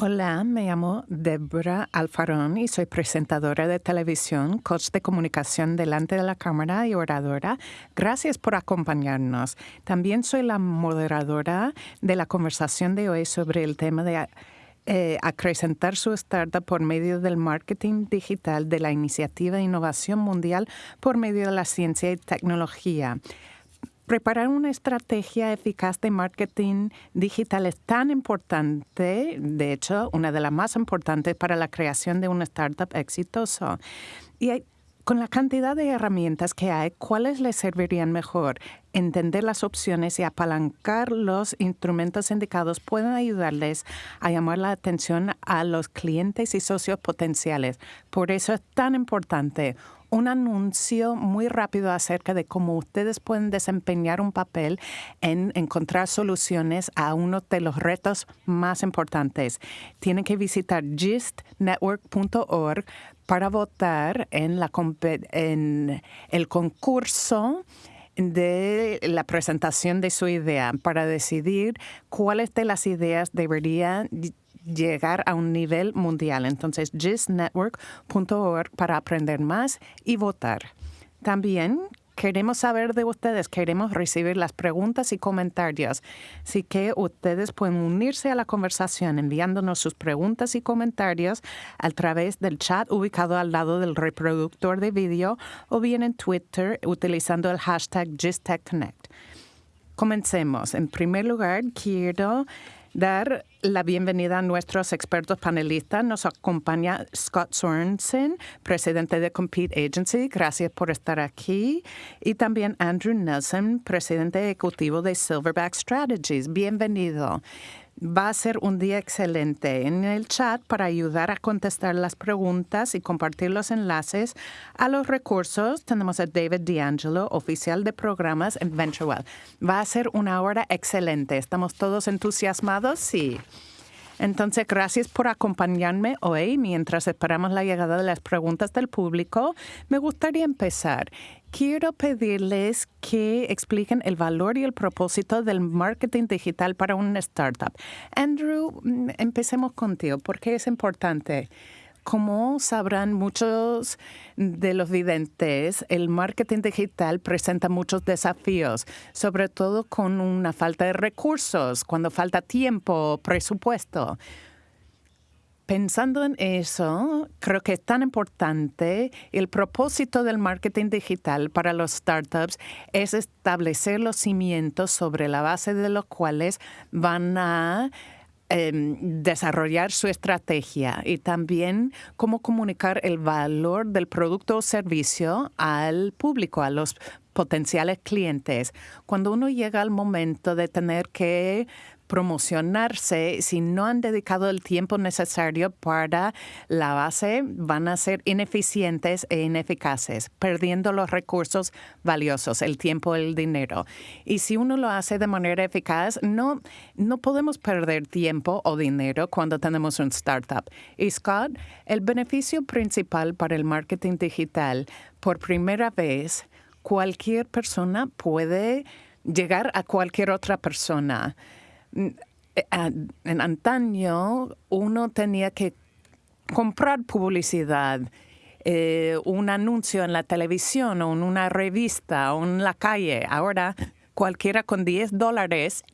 Hola, me llamo Debra Alfarón y soy presentadora de televisión, coach de comunicación delante de la cámara y oradora. Gracias por acompañarnos. También soy la moderadora de la conversación de hoy sobre el tema de eh, acrecentar su startup por medio del marketing digital de la Iniciativa de Innovación Mundial por medio de la ciencia y tecnología. Preparar una estrategia eficaz de marketing digital es tan importante, de hecho, una de las más importantes para la creación de una startup exitosa. Y con la cantidad de herramientas que hay, ¿cuáles les servirían mejor? Entender las opciones y apalancar los instrumentos indicados pueden ayudarles a llamar la atención a los clientes y socios potenciales. Por eso es tan importante un anuncio muy rápido acerca de cómo ustedes pueden desempeñar un papel en encontrar soluciones a uno de los retos más importantes. Tienen que visitar gistnetwork.org para votar en, la, en el concurso de la presentación de su idea para decidir cuáles de las ideas deberían llegar a un nivel mundial. Entonces, gistnetwork.org para aprender más y votar. También queremos saber de ustedes, queremos recibir las preguntas y comentarios. Así que ustedes pueden unirse a la conversación enviándonos sus preguntas y comentarios a través del chat ubicado al lado del reproductor de vídeo o bien en Twitter utilizando el hashtag GistTechConnect. Comencemos. En primer lugar, quiero dar la bienvenida a nuestros expertos panelistas. Nos acompaña Scott Sorensen, presidente de Compete Agency. Gracias por estar aquí. Y también Andrew Nelson, presidente ejecutivo de Silverback Strategies. Bienvenido. Va a ser un día excelente. En el chat, para ayudar a contestar las preguntas y compartir los enlaces a los recursos, tenemos a David D'Angelo, oficial de programas en VentureWell. Va a ser una hora excelente. ¿Estamos todos entusiasmados? Sí. Entonces, gracias por acompañarme hoy mientras esperamos la llegada de las preguntas del público. Me gustaría empezar. Quiero pedirles que expliquen el valor y el propósito del marketing digital para una startup. Andrew, mm, empecemos contigo. ¿Por qué es importante? Como sabrán muchos de los videntes, el marketing digital presenta muchos desafíos, sobre todo con una falta de recursos, cuando falta tiempo, presupuesto. Pensando en eso, creo que es tan importante el propósito del marketing digital para los startups es establecer los cimientos sobre la base de los cuales van a Em, desarrollar su estrategia y también cómo comunicar el valor del producto o servicio al público, a los potenciales clientes. Cuando uno llega al momento de tener que promocionarse, si no han dedicado el tiempo necesario para la base, van a ser ineficientes e ineficaces, perdiendo los recursos valiosos, el tiempo, el dinero. Y si uno lo hace de manera eficaz, no, no podemos perder tiempo o dinero cuando tenemos un startup. Y Scott, el beneficio principal para el marketing digital, por primera vez, cualquier persona puede llegar a cualquier otra persona. En antaño uno tenía que comprar publicidad, eh, un anuncio en la televisión o en una revista o en la calle. Ahora cualquiera con 10 dólares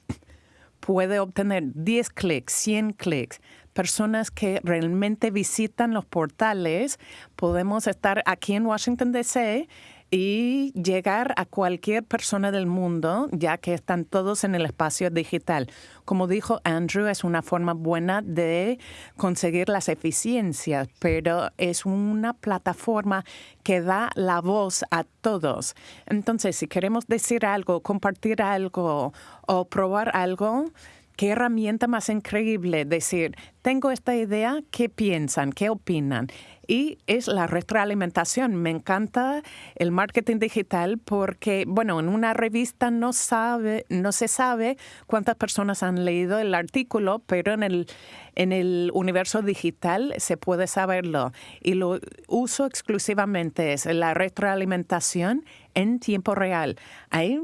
puede obtener 10 clics, 100 clics. Personas que realmente visitan los portales, podemos estar aquí en Washington, D.C y llegar a cualquier persona del mundo, ya que están todos en el espacio digital. Como dijo Andrew, es una forma buena de conseguir las eficiencias, pero es una plataforma que da la voz a todos. Entonces, si queremos decir algo, compartir algo o probar algo, qué herramienta más increíble decir, tengo esta idea, ¿qué piensan? ¿Qué opinan? Y es la retroalimentación. Me encanta el marketing digital porque, bueno, en una revista no, sabe, no se sabe cuántas personas han leído el artículo, pero en el, en el universo digital se puede saberlo. Y lo uso exclusivamente, es la retroalimentación en tiempo real. Hay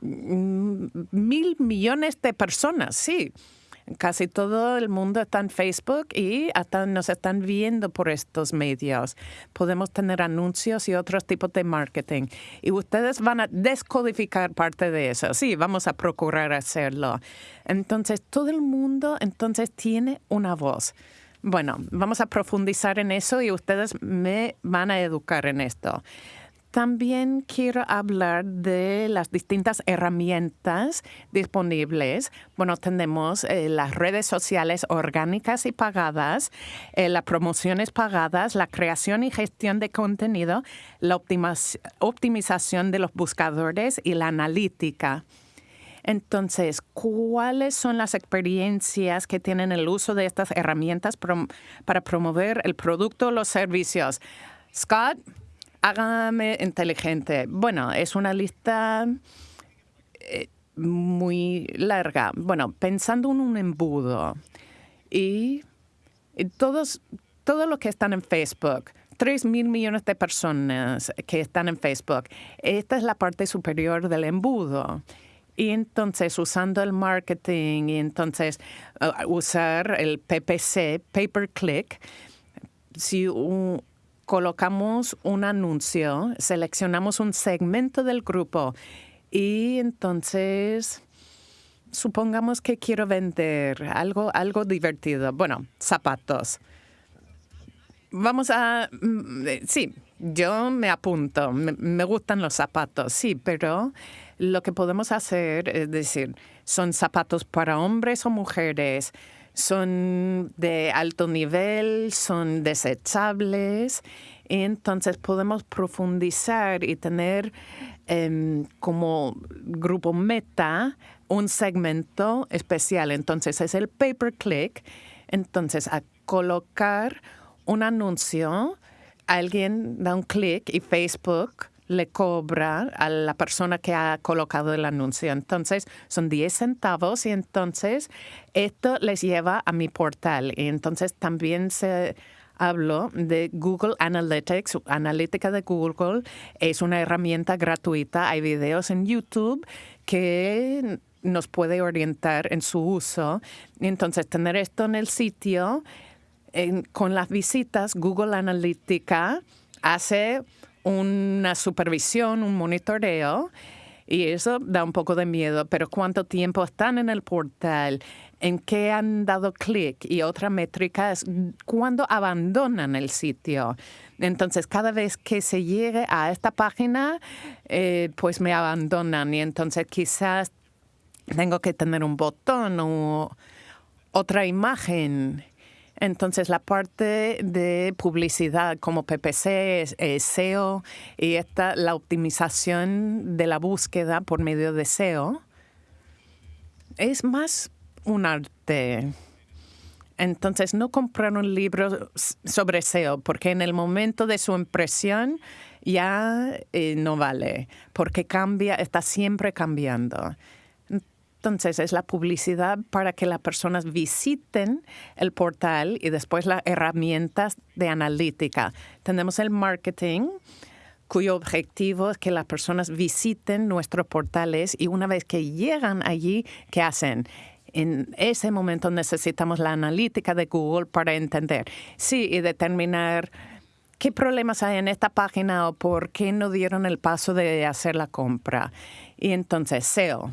mil millones de personas, sí. Casi todo el mundo está en Facebook y hasta nos están viendo por estos medios. Podemos tener anuncios y otros tipos de marketing. Y ustedes van a descodificar parte de eso. Sí, vamos a procurar hacerlo. Entonces, todo el mundo entonces tiene una voz. Bueno, vamos a profundizar en eso y ustedes me van a educar en esto. También quiero hablar de las distintas herramientas disponibles. Bueno, tenemos eh, las redes sociales orgánicas y pagadas, eh, las promociones pagadas, la creación y gestión de contenido, la optimización de los buscadores y la analítica. Entonces, ¿cuáles son las experiencias que tienen el uso de estas herramientas para promover el producto o los servicios? Scott, Hágame inteligente. Bueno, es una lista eh, muy larga. Bueno, pensando en un embudo y, todos, todo lo que están en Facebook, 3 mil millones de personas que están en Facebook. Esta es la parte superior del embudo. Y entonces usando el marketing y entonces uh, usar el PPC, pay per click, si un, colocamos un anuncio, seleccionamos un segmento del grupo y entonces supongamos que quiero vender algo, algo divertido. Bueno, zapatos. Vamos a... Mm, sí, yo me apunto. Me, me, gustan los zapatos, sí, pero lo que podemos hacer es decir, son zapatos para hombres o mujeres son de alto nivel, son desechables, entonces podemos profundizar y tener em, como grupo meta un segmento especial. Entonces es el pay per click. Entonces a colocar un anuncio, alguien da un clic y Facebook le cobra a la persona que ha colocado el anuncio. Entonces, son 10 centavos y entonces esto les lleva a mi portal. Y entonces también se habló de Google Analytics, analítica de Google. Es una herramienta gratuita. Hay videos en YouTube que nos puede orientar en su uso. Entonces, tener esto en el sitio, con las visitas, Google Analytica hace una supervisión, un monitoreo, y eso da un poco de miedo, pero cuánto tiempo están en el portal, en qué han dado clic y otra métrica es cuándo abandonan el sitio. Entonces, cada vez que se llegue a esta página, eh, pues me abandonan. Y entonces quizás tengo que tener un botón o otra imagen entonces, la parte de publicidad como PPC, SEO y esta, la optimización de la búsqueda por medio de SEO es más un arte. Entonces, no comprar un libro sobre SEO porque en el momento de su impresión ya eh, no vale, porque cambia, está siempre cambiando. Entonces es la publicidad para que las personas visiten el portal y después las herramientas de analítica. Tenemos el marketing cuyo objetivo es que las personas visiten nuestros portales y una vez que llegan allí, ¿qué hacen? En ese momento necesitamos la analítica de Google para entender, sí, y determinar qué problemas hay en esta página o por qué no dieron el paso de hacer la compra. Y entonces SEO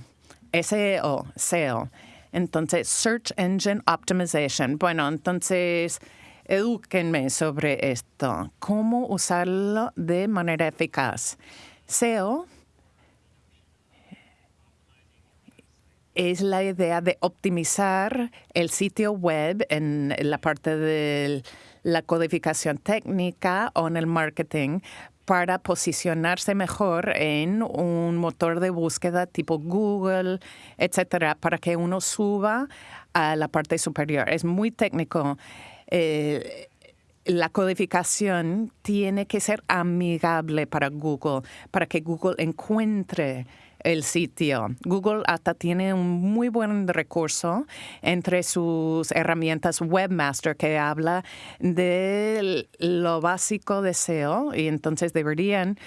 SEO, SEO. Entonces, Search Engine Optimization. Bueno, entonces, edúquenme sobre esto. ¿Cómo usarlo de manera eficaz? SEO es la idea de optimizar el sitio web en la parte de la codificación técnica o en el marketing para posicionarse mejor en un motor de búsqueda tipo Google, etcétera, para que uno suba a la parte superior. Es muy técnico. Eh, la codificación tiene que ser amigable para Google, para que Google encuentre el sitio. Google hasta tiene un muy buen recurso entre sus herramientas Webmaster que habla de lo básico de SEO y entonces deberían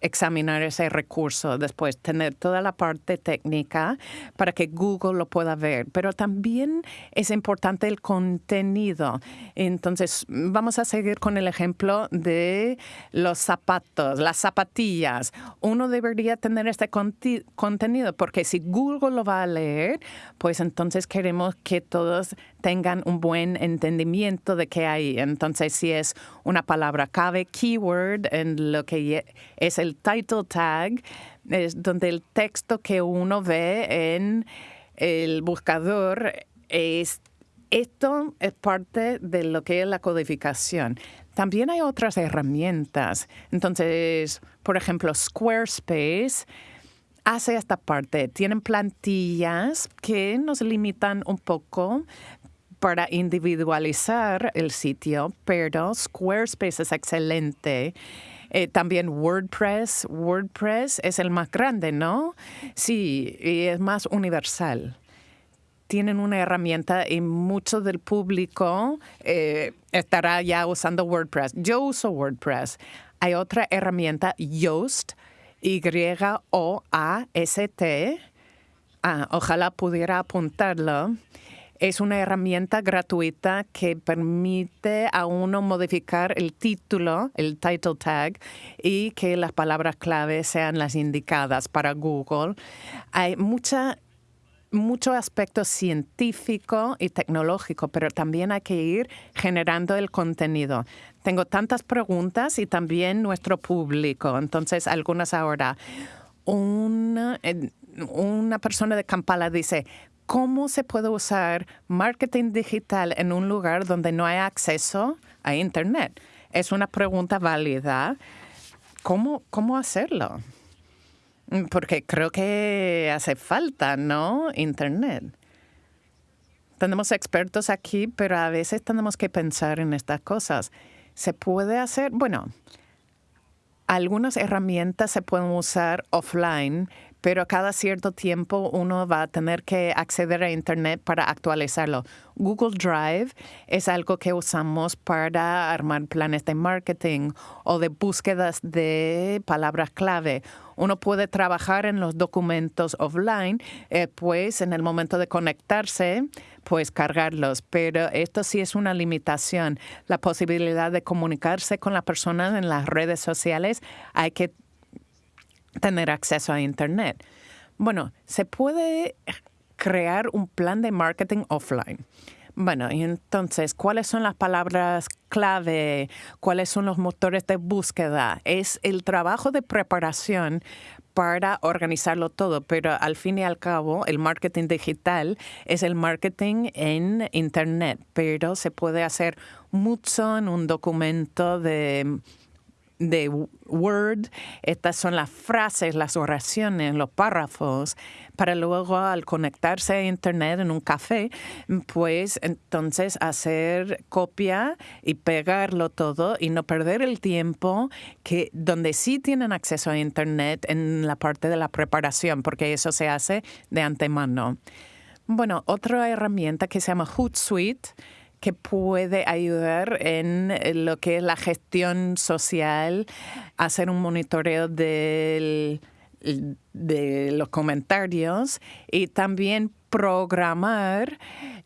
examinar ese recurso después, tener toda la parte técnica para que Google lo pueda ver, pero también es importante el contenido. Entonces, vamos a seguir con el ejemplo de los zapatos, las zapatillas. Uno debería tener este contenido porque si Google lo va a leer, pues entonces queremos que todos tengan un buen entendimiento de qué hay. Entonces, si es una palabra clave, keyword, en lo que es el title tag, es donde el texto que uno ve en el buscador es esto es parte de lo que es la codificación. También hay otras herramientas. Entonces, por ejemplo, Squarespace hace esta parte. Tienen plantillas que nos limitan un poco, para individualizar el sitio, pero Squarespace es excelente. Eh, también WordPress. WordPress es el más grande, ¿no? Sí, y es más universal. Tienen una herramienta y mucho del público eh, estará ya usando WordPress. Yo uso WordPress. Hay otra herramienta, Yoast, Y-O-A-S-T. Ah, ojalá pudiera apuntarlo es una herramienta gratuita que permite a uno modificar el título, el title tag, y que las palabras clave sean las indicadas para Google. Hay mucha mucho aspecto científico y tecnológico, pero también hay que ir generando el contenido. Tengo tantas preguntas y también nuestro público, entonces algunas ahora. Una, una persona de Kampala dice, ¿Cómo se puede usar marketing digital en un lugar donde no hay acceso a Internet? Es una pregunta válida. ¿Cómo, cómo hacerlo? Porque creo que hace falta, ¿no? Internet. Tenemos expertos aquí, pero a veces tenemos que pensar en estas cosas. ¿Se puede hacer? Bueno, algunas herramientas se pueden usar offline, pero cada cierto tiempo uno va a tener que acceder a Internet para actualizarlo. Google Drive es algo que usamos para armar planes de marketing o de búsquedas de palabras clave. Uno puede trabajar en los documentos offline, eh, pues en el momento de conectarse, pues cargarlos, pero esto sí es una limitación. La posibilidad de comunicarse con las personas en las redes sociales hay que tener acceso a Internet. Bueno, se puede crear un plan de marketing offline. Bueno, entonces, ¿cuáles son las palabras clave? ¿Cuáles son los motores de búsqueda? Es el trabajo de preparación para organizarlo todo, pero al fin y al cabo el marketing digital es el marketing en Internet, pero se puede hacer mucho en un documento de de Word. Estas son las frases, las oraciones, los párrafos, para luego al conectarse a Internet en un café, pues entonces hacer copia y pegarlo todo y no perder el tiempo que donde sí tienen acceso a Internet en la parte de la preparación, porque eso se hace de antemano. Bueno, otra herramienta que se llama Hootsuite que puede ayudar en lo que es la gestión social, hacer un monitoreo de los comentarios y también programar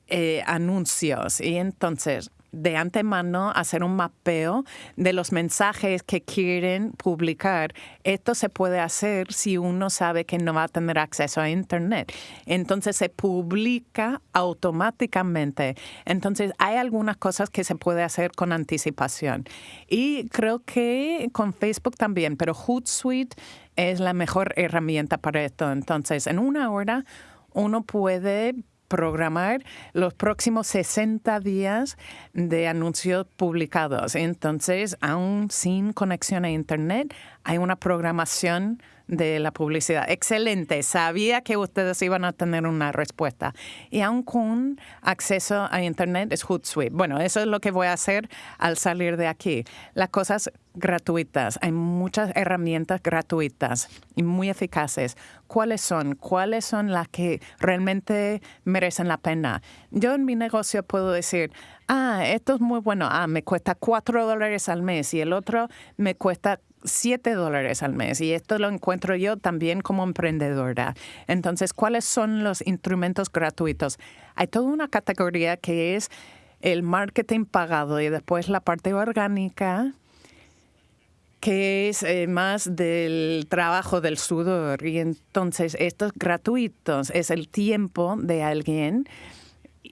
eh, anuncios. Y entonces, de antemano hacer un mapeo de los mensajes que quieren publicar. Esto se puede hacer si uno sabe que no va a tener acceso a Internet. Entonces se publica automáticamente. Entonces hay algunas cosas que se puede hacer con anticipación. Y creo que con Facebook también, pero Hootsuite es la mejor herramienta para esto. Entonces, en una hora uno puede programar los próximos 60 días de anuncios publicados. Entonces, aún sin conexión a Internet, hay una programación de la publicidad. Excelente, sabía que ustedes iban a tener una respuesta. Y aún con acceso a Internet es Hootsuite. Bueno, eso es lo que voy a hacer al salir de aquí. Las cosas gratuitas. Hay muchas herramientas gratuitas y muy eficaces. ¿Cuáles son? ¿Cuáles son las que realmente merecen la pena? Yo en mi negocio puedo decir, ah, esto es muy bueno, ah, me cuesta cuatro dólares al mes y el otro me cuesta 7 dólares al mes y esto lo encuentro yo también como emprendedora. Entonces, ¿cuáles son los instrumentos gratuitos? Hay toda una categoría que es el marketing pagado y después la parte orgánica que es eh, más del trabajo del sudor. Y entonces estos gratuitos es el tiempo de alguien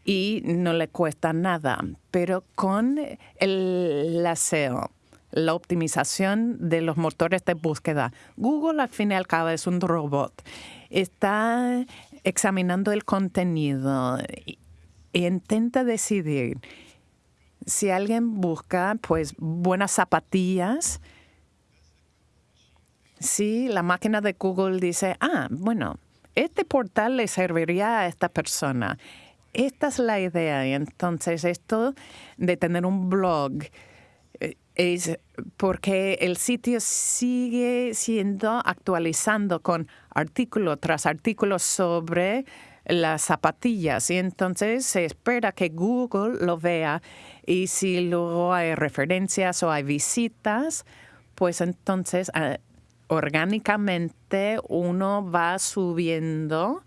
y no le cuesta nada. Pero con el SEO, la optimización de los motores de búsqueda. Google al fin y al cabo es un robot. Está examinando el contenido e intenta decidir si alguien busca pues buenas zapatillas. Si la máquina de Google dice, ah, bueno, este portal le serviría a esta persona. Esta es la idea. Y entonces esto de tener un blog es porque el sitio sigue siendo actualizando con artículo tras artículo sobre las zapatillas. Y entonces se espera que Google lo vea y si luego hay referencias o hay visitas, pues entonces ah, orgánicamente uno va subiendo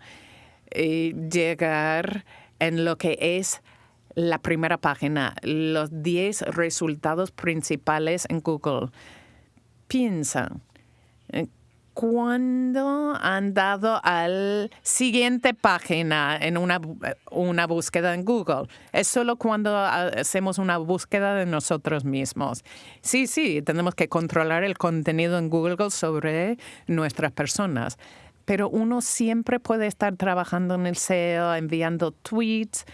y llegar en lo que es la primera página, los 10 resultados principales en Google. Piensa, eh, ¿cuándo han dado a la siguiente página en una, una búsqueda en Google? Es solo cuando hacemos una búsqueda de nosotros mismos. Sí, sí, tenemos que controlar el contenido en Google sobre nuestras personas pero uno siempre puede estar trabajando en el SEO, enviando tweets,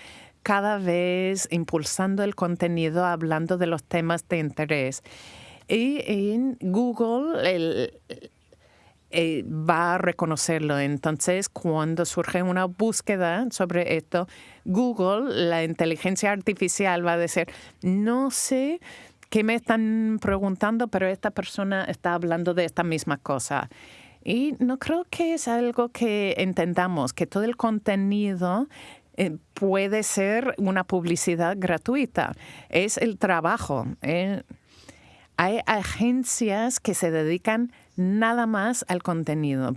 cada vez impulsando el contenido, hablando de los temas de interés. Y en Google eh, va a reconocerlo. Entonces, cuando surge una búsqueda sobre esto, Google, la inteligencia artificial va a decir, no sé qué me están preguntando, pero esta persona está hablando de esta misma cosa. Y no creo que es algo que entendamos, que todo el contenido eh, puede ser una publicidad gratuita. Es el trabajo. Eh. Hay agencias que se dedican nada más al contenido,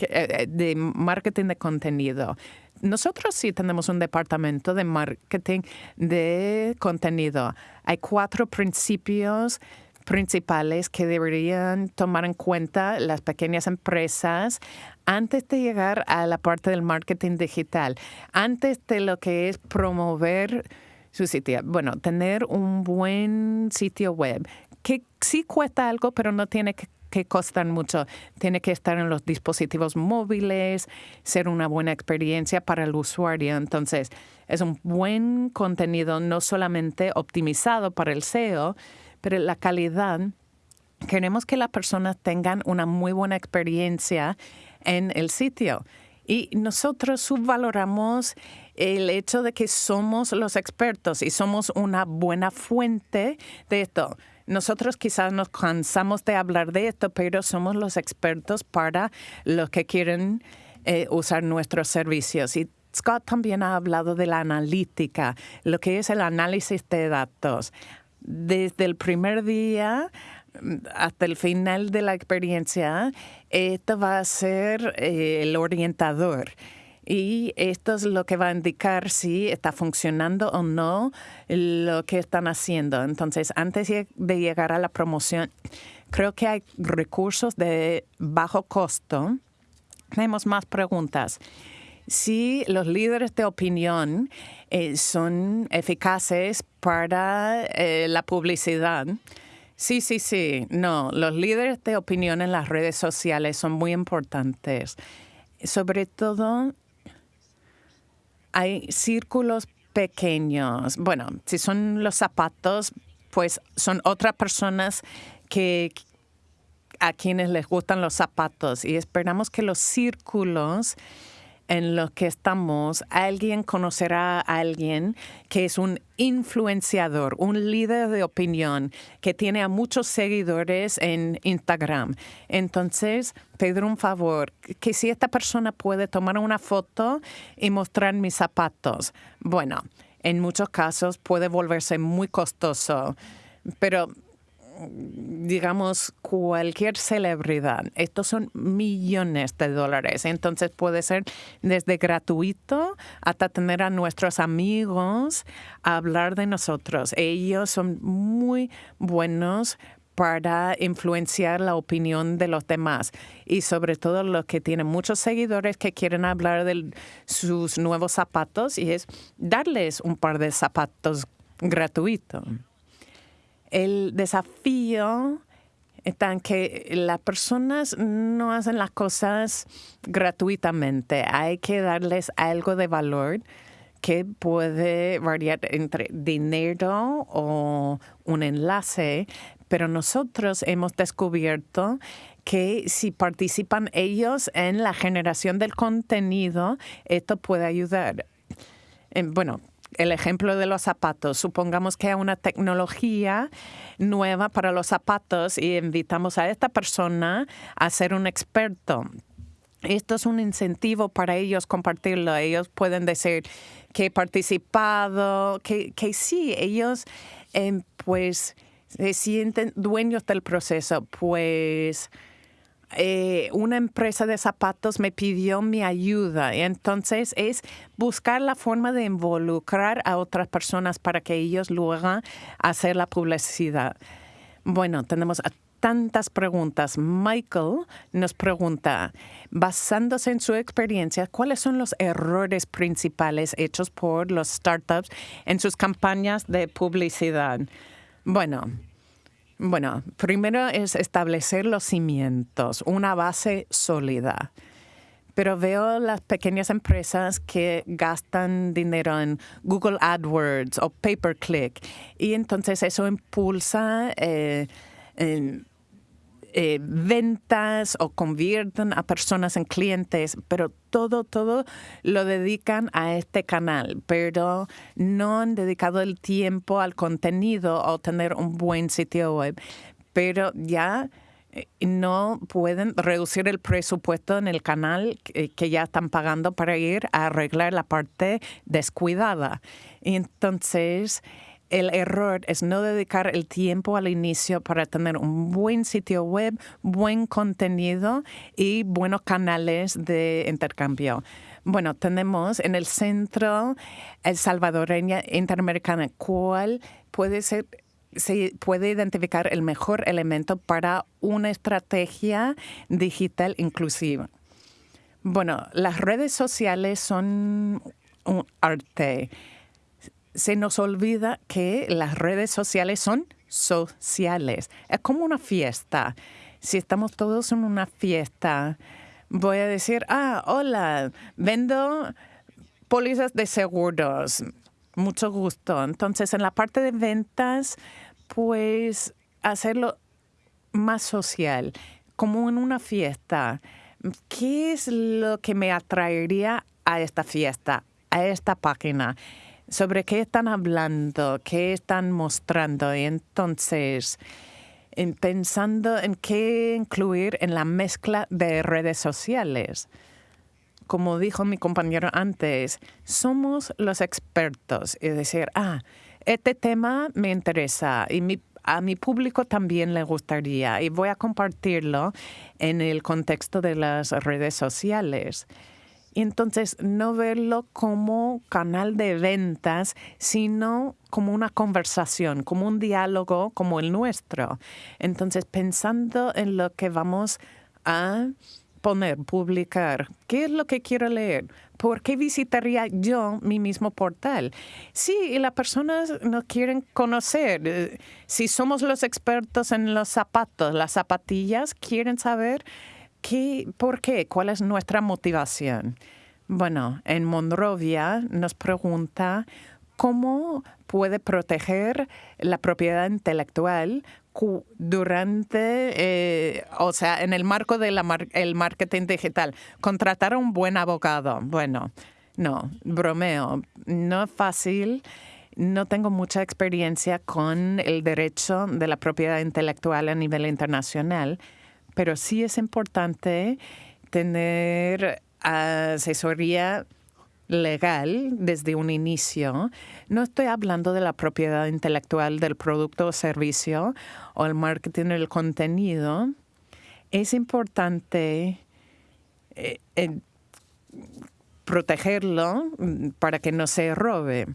eh, de marketing de contenido. Nosotros sí tenemos un departamento de marketing de contenido. Hay cuatro principios principales que deberían tomar en cuenta las pequeñas empresas antes de llegar a la parte del marketing digital, antes de lo que es promover su sitio. Bueno, tener un buen sitio web que sí cuesta algo, pero no tiene que que costar mucho. Tiene que estar en los dispositivos móviles, ser una buena experiencia para el usuario. Entonces, es un buen contenido no solamente optimizado para el SEO, pero la calidad, queremos que las personas tengan una muy buena experiencia en el sitio. Y nosotros subvaloramos el hecho de que somos los expertos y somos una buena fuente de esto. Nosotros quizás nos cansamos de hablar de esto, pero somos los expertos para los que quieren eh, usar nuestros servicios. Y Scott también ha hablado de la analítica, lo que es el análisis de datos desde el primer día hasta el final de la experiencia, esto va a ser eh, el orientador. Y esto es lo que va a indicar si está funcionando o no lo que están haciendo. Entonces, antes de llegar a la promoción, creo que hay recursos de bajo costo. Tenemos más preguntas si los líderes de opinión eh, son eficaces para eh, la publicidad. Sí, sí, sí. No, los líderes de opinión en las redes sociales son muy importantes. Sobre todo, hay círculos pequeños. Bueno, si son los zapatos, pues son otras personas que a quienes les gustan los zapatos y esperamos que los círculos en los que estamos, alguien conocerá a alguien que es un influenciador, un líder de opinión que tiene a muchos seguidores en Instagram. Entonces, pedir un favor, que si esta persona puede tomar una foto y mostrar mis zapatos. Bueno, en muchos casos puede volverse muy costoso. Pero digamos, cualquier celebridad. Estos son millones de dólares. Entonces puede ser desde gratuito hasta tener a nuestros amigos a hablar de nosotros. Ellos son muy buenos para influenciar la opinión de los demás y sobre todo los que tienen muchos seguidores que quieren hablar de sus nuevos zapatos y es darles un par de zapatos gratuitos. El desafío está en que las personas no hacen las cosas gratuitamente. Hay que darles algo de valor que puede variar entre dinero o un enlace, pero nosotros hemos descubierto que si participan ellos en la generación del contenido, esto puede ayudar. Bueno, el ejemplo de los zapatos. Supongamos que hay una tecnología nueva para los zapatos y invitamos a esta persona a ser un experto. Esto es un incentivo para ellos compartirlo. Ellos pueden decir que he participado, que, que sí, ellos eh, pues se sienten dueños del proceso, pues eh, una empresa de zapatos me pidió mi ayuda. Entonces es buscar la forma de involucrar a otras personas para que ellos lo hagan hacer la publicidad. Bueno, tenemos tantas preguntas. Michael nos pregunta, basándose en su experiencia, ¿cuáles son los errores principales hechos por los startups en sus campañas de publicidad? Bueno, bueno, primero es establecer los cimientos, una base sólida. Pero veo las pequeñas empresas que gastan dinero en Google AdWords o pay per click y entonces eso impulsa eh, ventas o convierten a personas en clientes, pero todo, todo lo dedican a este canal, pero no han dedicado el tiempo al contenido o tener un buen sitio web. Pero ya eh, no pueden reducir el presupuesto en el canal que ya están pagando para ir a arreglar la parte descuidada. Entonces, el error es no dedicar el tiempo al inicio para tener un buen sitio web, buen contenido y buenos canales de intercambio. Bueno, tenemos en el centro el salvadoreña interamericana, cuál puede ser se puede identificar el mejor elemento para una estrategia digital inclusiva. Bueno, las redes sociales son un arte se nos olvida que las redes sociales son sociales. Es como una fiesta. Si estamos todos en una fiesta, voy a decir, ah, hola, vendo pólizas de seguros. Mucho gusto. Entonces, en la parte de ventas, pues hacerlo más social, como en una fiesta. ¿Qué es lo que me atraería a esta fiesta, a esta página? Sobre qué están hablando, qué están mostrando. Y entonces, en pensando en qué incluir en la mezcla de redes sociales. Como dijo mi compañero antes, somos los expertos. Es decir, ah, este tema me interesa y a mi público también le gustaría y voy a compartirlo en el contexto de las redes sociales. Entonces, no verlo como canal de ventas, sino como una conversación, como un diálogo como el nuestro. Entonces, pensando en lo que vamos a poner, publicar, qué es lo que quiero leer, ¿por qué visitaría yo mi mismo portal? Sí, y las personas nos quieren conocer. Eh, si somos los expertos en los zapatos, las zapatillas, quieren saber ¿Qué, ¿Por qué? ¿Cuál es nuestra motivación? Bueno, en Monrovia nos pregunta cómo puede proteger la propiedad intelectual durante, eh, o sea, en el marco del marketing digital. Contratar a un buen abogado. Bueno, no, bromeo. No es fácil. No tengo mucha experiencia con el derecho de la propiedad intelectual a nivel internacional pero sí es importante tener asesoría legal desde un inicio. No estoy hablando de la propiedad intelectual del producto o servicio o el marketing del contenido. Es importante eh, protegerlo mm, para que no se robe.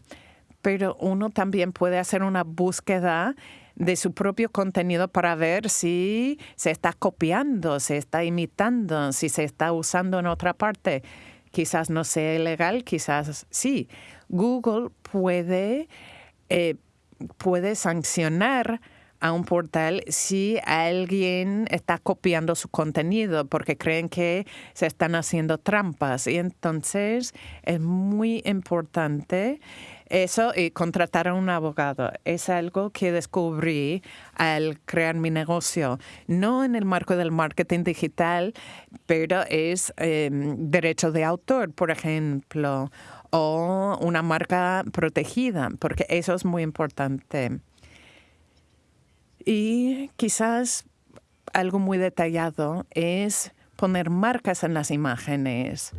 Pero uno también puede hacer una búsqueda de su propio contenido para ver si se está copiando, se está imitando, si se está usando en otra parte. Quizás no sea ilegal, quizás sí. Google puede, eh, puede sancionar a un portal si alguien está copiando su contenido porque creen que se están haciendo trampas. Y entonces es muy importante eso y contratar a un abogado. Es algo que descubrí al crear mi negocio. No en el marco del marketing digital, pero es em, derecho de autor, por ejemplo, o una marca protegida, porque eso es muy importante. Y quizás algo muy detallado es poner marcas en las imágenes.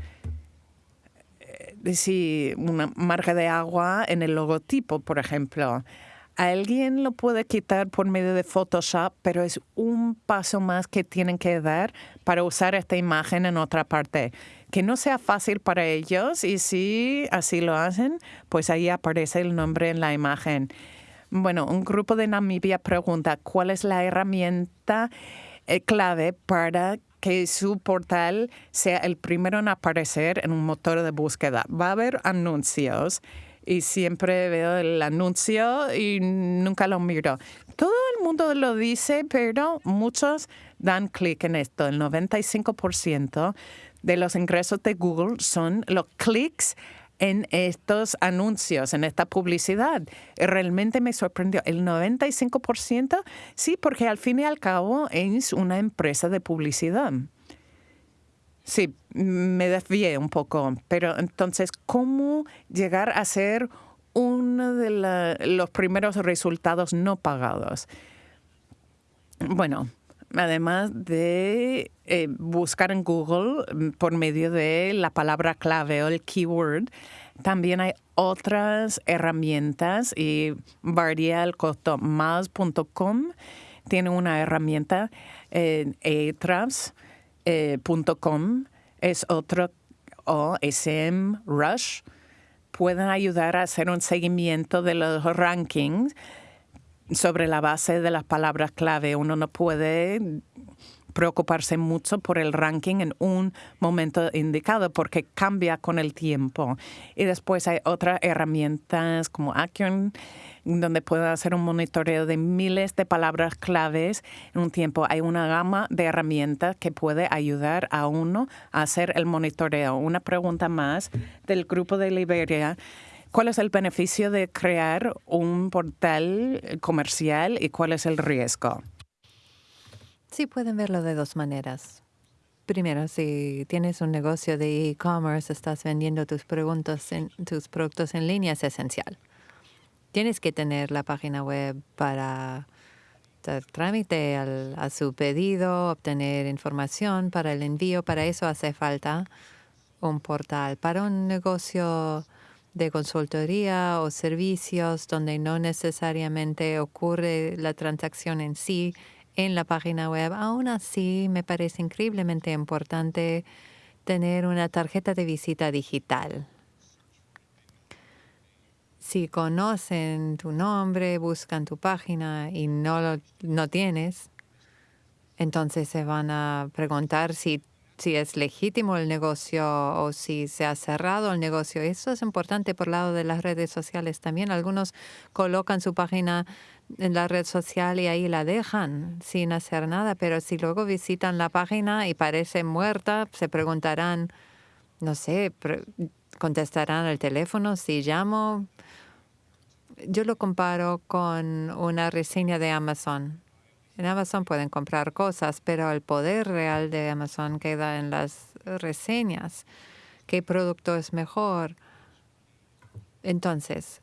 Si una marca de agua en el logotipo, por ejemplo. Alguien lo puede quitar por medio de Photoshop, pero es un paso más que tienen que dar para usar esta imagen en otra parte. Que no sea fácil para ellos y si así lo hacen, pues ahí aparece el nombre en la imagen. Bueno, un grupo de Namibia pregunta cuál es la herramienta eh, clave para que su portal sea el primero en aparecer en un motor de búsqueda. Va a haber anuncios y siempre veo el anuncio y nunca lo miro. Todo el mundo lo dice, pero muchos dan clic en esto. El 95% de los ingresos de Google son los clics en estos anuncios, en esta publicidad. Realmente me sorprendió. El 95%, sí, porque al fin y al cabo es una empresa de publicidad. Sí, me desvié un poco, pero entonces, ¿cómo llegar a ser uno de los primeros resultados no pagados? Bueno, además de eh, buscar en Google mm, por medio de la palabra clave o el keyword, también hay otras herramientas y varía el costo. Tiene una herramienta, eh, es otro, o SM Rush, pueden ayudar a hacer un seguimiento de los rankings sobre la base de las palabras clave. Uno no puede preocuparse mucho por el ranking en un momento indicado porque cambia con el tiempo. Y después hay otras herramientas como Action, donde puede hacer un monitoreo de miles de palabras claves en un tiempo. Hay una gama de herramientas que puede ayudar a uno a hacer el monitoreo. Una pregunta más del grupo de Liberia. ¿Cuál es el beneficio de crear un portal comercial y cuál es el riesgo? Sí, pueden verlo de dos maneras. Primero, si tienes un negocio de e-commerce, estás vendiendo tus, en, tus productos en línea, es esencial. Tienes que tener la página web para dar trámite a su pedido, obtener información para el envío. Para eso hace falta un portal. Para un negocio de consultoría o servicios donde no necesariamente ocurre la transacción en sí, en la página web. Aún así, me parece increíblemente importante tener una tarjeta de visita digital. Si conocen tu nombre, buscan tu página y no lo no tienes, entonces se van a preguntar si, si es legítimo el negocio o si se ha cerrado el negocio. Eso es importante por lado de las redes sociales también. Algunos colocan su página en la red social y ahí la dejan sin hacer nada, pero si luego visitan la página y parece muerta, se preguntarán, no sé, contestarán el teléfono si llamo. Yo lo comparo con una reseña de Amazon. En Amazon pueden comprar cosas, pero el poder real de Amazon queda en las reseñas. ¿Qué producto es mejor? Entonces,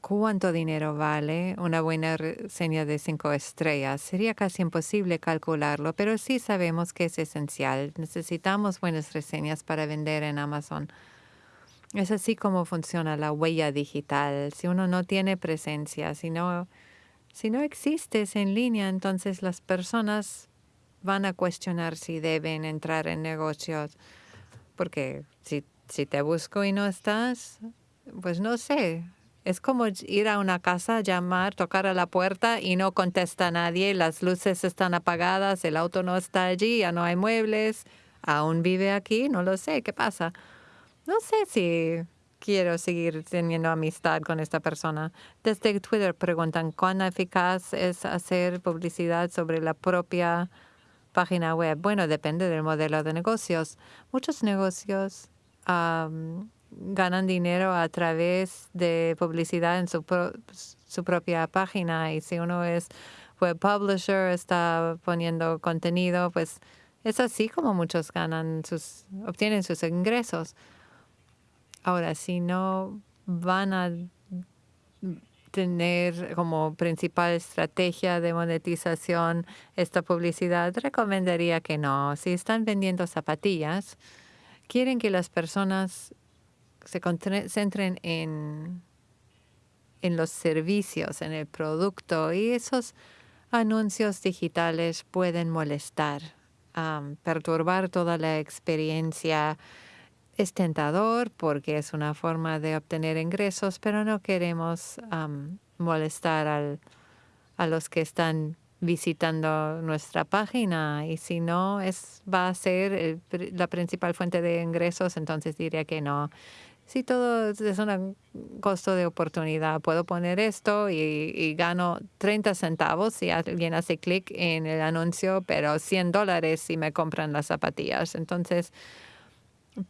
cuánto dinero vale una buena reseña de cinco estrellas. Sería casi imposible calcularlo, pero sí sabemos que es esencial. Necesitamos buenas reseñas para vender en Amazon. Es así como funciona la huella digital. Si uno no tiene presencia, si no, si no existes en línea, entonces las personas van a cuestionar si deben entrar en negocios. Porque si, si te busco y no estás, pues no sé. Es como ir a una casa, llamar, tocar a la puerta y no contesta nadie, las luces están apagadas, el auto no está allí, ya no hay muebles, aún vive aquí, no lo sé, ¿qué pasa? No sé si quiero seguir teniendo amistad con esta persona. Desde Twitter preguntan cuán eficaz es hacer publicidad sobre la propia página web. Bueno, depende del modelo de negocios. Muchos negocios ganan dinero a través de publicidad en su, su propia página y si uno es web publisher, está poniendo contenido, pues es así como muchos ganan sus, obtienen sus ingresos. Ahora, si no van a tener como principal estrategia de monetización esta publicidad, recomendaría que no. Si están vendiendo zapatillas, quieren que las personas se concentren en, en los servicios, en el producto y esos anuncios digitales pueden molestar, perturbar toda la experiencia es tentador porque es una forma de obtener ingresos, pero no queremos molestar a los que están visitando nuestra página y si no es va a ser la principal fuente de ingresos, entonces diría que no. Si todo es un costo de oportunidad, puedo poner esto y, y gano 30 centavos si alguien hace clic en el anuncio, pero 100 dólares si me compran las zapatillas. Entonces,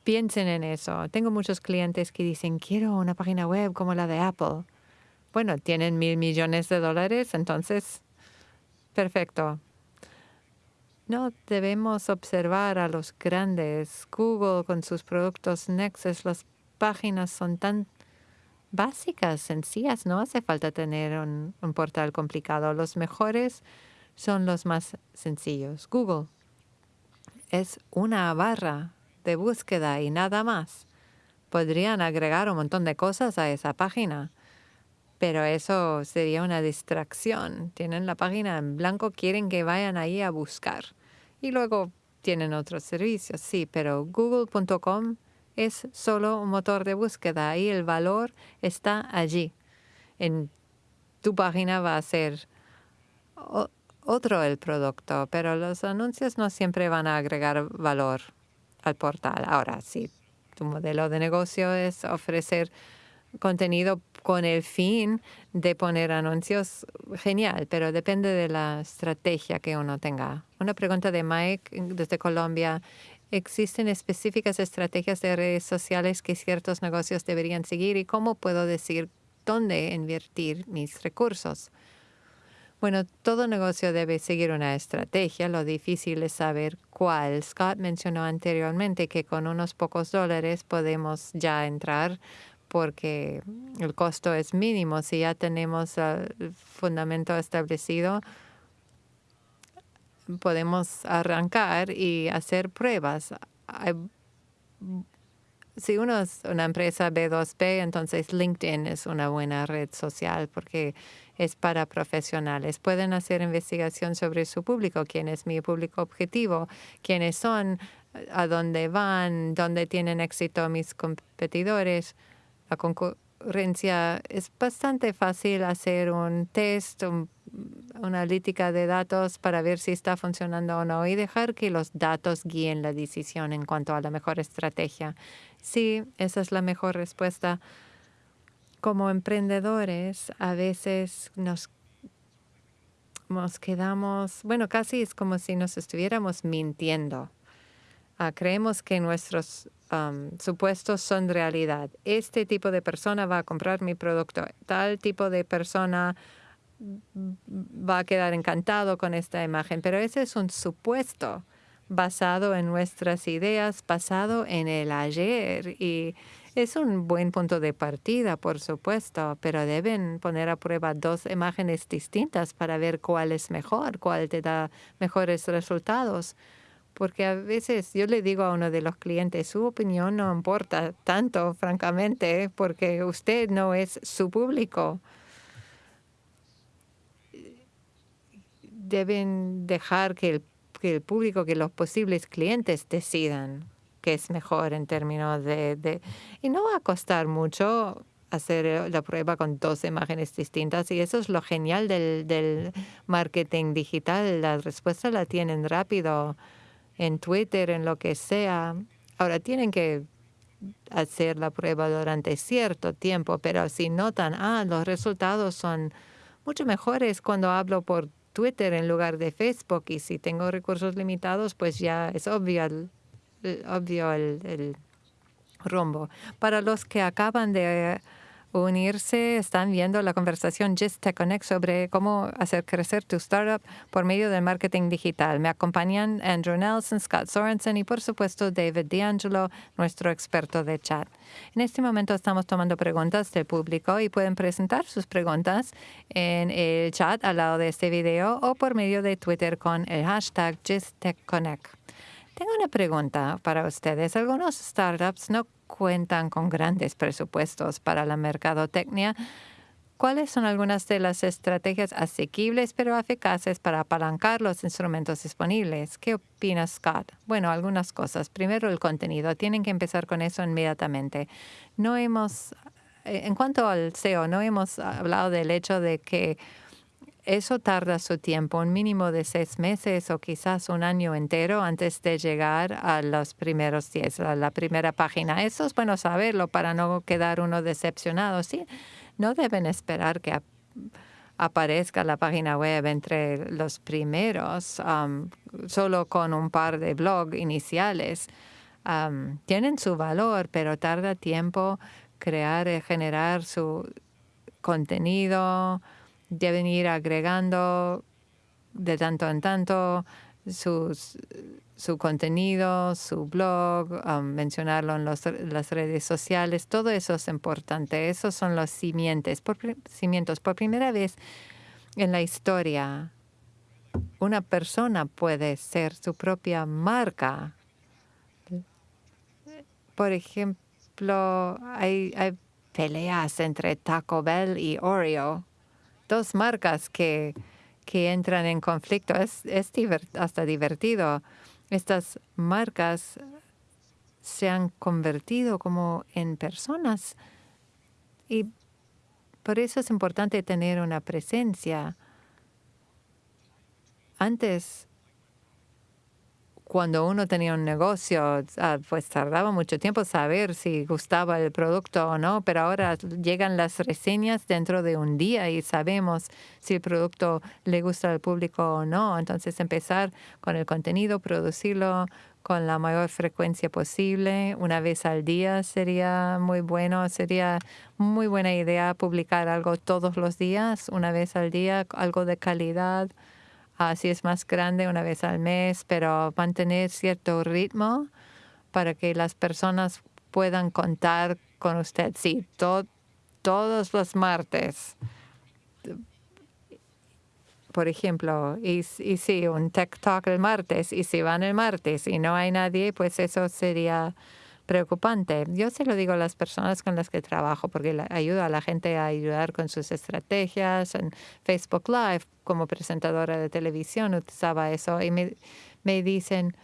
Piensen en eso. Tengo muchos clientes que dicen, quiero una página web como la de Apple. Bueno, tienen mil millones de dólares, entonces, perfecto. No debemos observar a los grandes. Google con sus productos Nexus, las páginas son tan básicas, sencillas. No hace falta tener un, portal complicado. Los mejores son los más sencillos. Google es una barra de búsqueda y nada más. Podrían agregar un montón de cosas a esa página, pero eso sería una distracción. Tienen la página en blanco, quieren que vayan ahí a buscar. Y luego tienen otros servicios, sí, pero google.com es solo un motor de búsqueda y el valor está allí. En tu página va a ser otro el producto, pero los anuncios no siempre van a agregar valor al portal. Ahora, si tu modelo de negocio es ofrecer contenido con el fin de poner anuncios, genial, pero depende de la estrategia que uno tenga. Una pregunta de Mike desde Colombia. ¿Existen específicas estrategias de redes sociales que ciertos negocios deberían seguir y cómo puedo decir dónde invertir mis recursos? Bueno, todo negocio debe seguir una estrategia. Lo difícil es saber cuál. Scott mencionó anteriormente que con unos pocos dólares podemos ya entrar porque el costo es mínimo. Si ya tenemos el fundamento establecido, podemos arrancar y hacer pruebas. Si uno es una empresa B2B, entonces LinkedIn es una buena red social porque es para profesionales. Pueden hacer investigación sobre su público, quién es mi público objetivo, quiénes son, a dónde van, dónde tienen éxito mis competidores. La concurrencia es bastante fácil hacer un test, una analítica de datos para ver si está funcionando o no y dejar que los datos guíen la decisión en cuanto a la mejor estrategia. Sí, esa es la mejor respuesta como emprendedores a veces nos, nos quedamos, bueno, casi es como si nos estuviéramos mintiendo. Ah, creemos que nuestros supuestos son realidad. Este tipo de persona va a comprar mi producto. Tal tipo de persona va a quedar encantado con esta imagen. Pero ese es un supuesto basado en nuestras ideas, basado en el ayer. Y es un buen punto de partida, por supuesto, pero deben poner a prueba dos imágenes distintas para ver cuál es mejor, cuál te da mejores resultados. Porque a veces yo le digo a uno de los clientes, su opinión no importa tanto, francamente, porque usted no es su público. Deben dejar que el, que el público, que los posibles clientes decidan qué es mejor en términos de, de... Y no va a costar mucho hacer eh, la prueba con dos imágenes distintas y eso es lo genial del, del marketing digital. La respuesta la tienen rápido en Twitter, en lo que sea. Ahora tienen que hacer la prueba durante cierto tiempo, pero si notan, ah, los resultados son mucho mejores cuando hablo por Twitter en lugar de Facebook y si tengo recursos limitados, pues ya es obvio el, obvio el, rumbo. Para los que acaban de unirse, están viendo la conversación Just Tech Connect sobre cómo hacer crecer tu startup por medio del marketing digital. Me acompañan Andrew Nelson, Scott Sorensen y por supuesto David D'Angelo, nuestro experto de chat. En este momento estamos tomando preguntas del público y pueden presentar sus preguntas en el chat al lado de este video o por medio de Twitter con el hashtag JustTechConnect. Tengo una pregunta para ustedes. Algunos startups no cuentan con grandes presupuestos para la mercadotecnia. ¿Cuáles son algunas de las estrategias asequibles pero eficaces para apalancar los instrumentos disponibles? ¿Qué opina Scott? Bueno, algunas cosas. Primero, el contenido. Tienen que empezar con eso inmediatamente. No hemos, eh, en cuanto al SEO, no hemos hablado del hecho de que eso tarda su tiempo, un mínimo de seis meses o quizás un año entero antes de llegar a los primeros diez, a la primera página. Eso es bueno saberlo para no quedar uno decepcionado. Sí, no deben esperar que aparezca la página web entre los primeros, solo con un par de blogs iniciales. Tienen su valor, pero tarda tiempo crear y generar su contenido, deben ir agregando de tanto en tanto sus, su contenido, su blog, um, mencionarlo en las redes sociales, todo eso es importante. Esos son los cimientos. Por, cimientos. Por primera vez en la historia, una persona puede ser su propia marca. Por ejemplo, hay peleas entre Taco Bell y Oreo dos marcas que, que entran en conflicto. Es, es hasta divertido. Estas marcas se han convertido como en personas y por eso es importante tener una presencia. Antes cuando uno tenía un negocio, ah, pues tardaba mucho tiempo saber si gustaba el producto o no, pero ahora llegan las reseñas dentro de un día y sabemos si el producto le gusta al público o no. Entonces empezar con el contenido, producirlo con la mayor frecuencia posible, una vez al día sería muy bueno, sería muy buena idea publicar algo todos los días, una vez al día, algo de calidad Así es más grande una vez al mes, pero mantener cierto ritmo para que las personas puedan contar con usted. Sí, todos los martes. Por ejemplo, y, y sí, un Tech Talk el martes, y si van el martes y no hay nadie, pues eso sería preocupante. Yo se lo digo a las personas con las que trabajo porque ayuda a la gente a ayudar con sus estrategias. En Facebook Live, como presentadora de televisión, utilizaba eso y me, me dicen,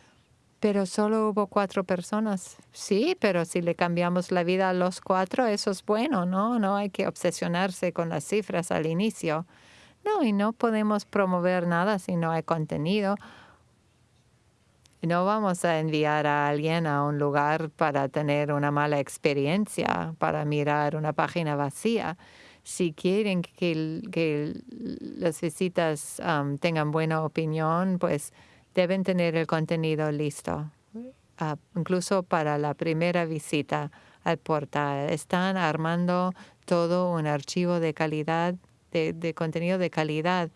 pero solo hubo cuatro personas. Sí, pero si le cambiamos la vida a los cuatro, eso es bueno, ¿no? No hay que obsesionarse con las cifras al inicio. No, y no podemos promover nada si no hay contenido no vamos a enviar a alguien a un lugar para tener una mala experiencia, para mirar una página vacía. Si quieren que, las visitas um, tengan buena opinión, pues deben tener el contenido listo, ah, incluso para la primera visita al portal. Están armando todo un archivo de calidad, de contenido de calidad.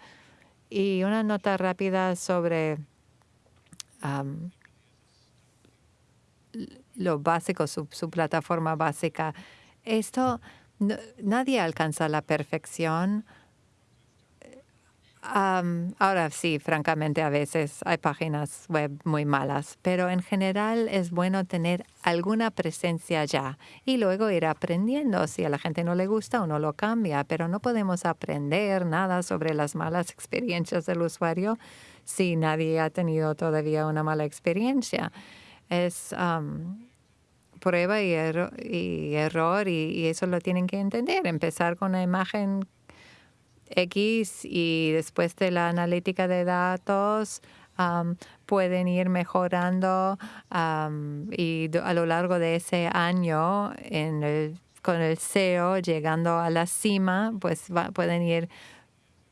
Y una nota rápida sobre lo básico, su, plataforma básica. Esto, nadie alcanza la perfección. Ahora sí, francamente, a veces hay páginas web muy malas, pero en general es bueno tener alguna presencia ya y luego ir aprendiendo. Si a la gente no le gusta, uno lo cambia, pero no podemos aprender nada sobre las malas experiencias del usuario si nadie ha tenido todavía una mala experiencia. Es prueba y, error y eso lo tienen que entender. Empezar con una imagen X y después de la analítica de datos pueden ir mejorando y a lo largo de ese año con el SEO llegando a la cima, pues pueden ir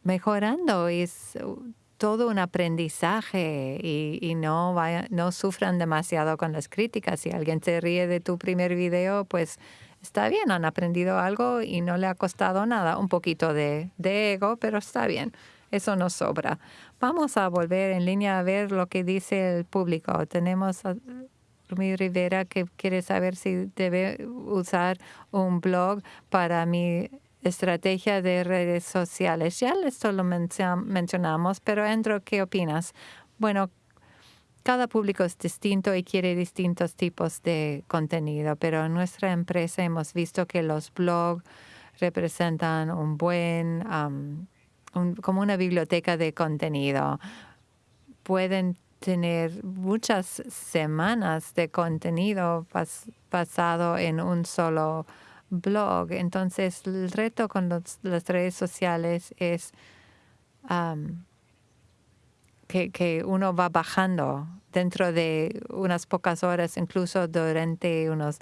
mejorando. Y es todo un aprendizaje y, no, no sufran demasiado con las críticas. Si alguien se ríe de tu primer video, pues está bien, han aprendido algo y no le ha costado nada, un poquito de, ego, pero está bien, eso nos sobra. Vamos a volver en línea a ver lo que dice el público. Tenemos a Rumi Rivera que quiere saber si debe usar un blog para mi estrategia de redes sociales. Ya esto lo mencionamos, pero Andrew, ¿qué opinas? Bueno, cada público es distinto y quiere distintos tipos de contenido, pero en nuestra empresa hemos visto que los blogs representan un buen, como una biblioteca de contenido. Pueden tener muchas semanas de contenido basado en un solo blog. Entonces, el reto con las redes sociales es que, uno va bajando dentro de unas pocas horas, incluso durante unos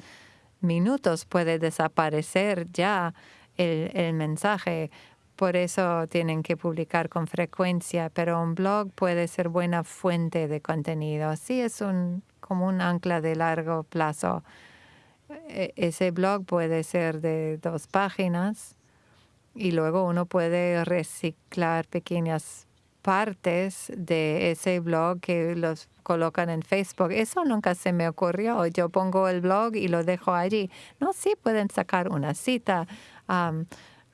minutos puede desaparecer ya el, el mensaje. Por eso tienen que publicar con frecuencia, pero un blog puede ser buena fuente de contenido. Sí es un, como un ancla de largo plazo. E, ese blog puede ser de dos páginas y luego uno puede reciclar pequeñas partes de ese blog que los colocan en Facebook. Eso nunca se me ocurrió. Yo pongo el blog y lo dejo allí. No, sí pueden sacar una cita,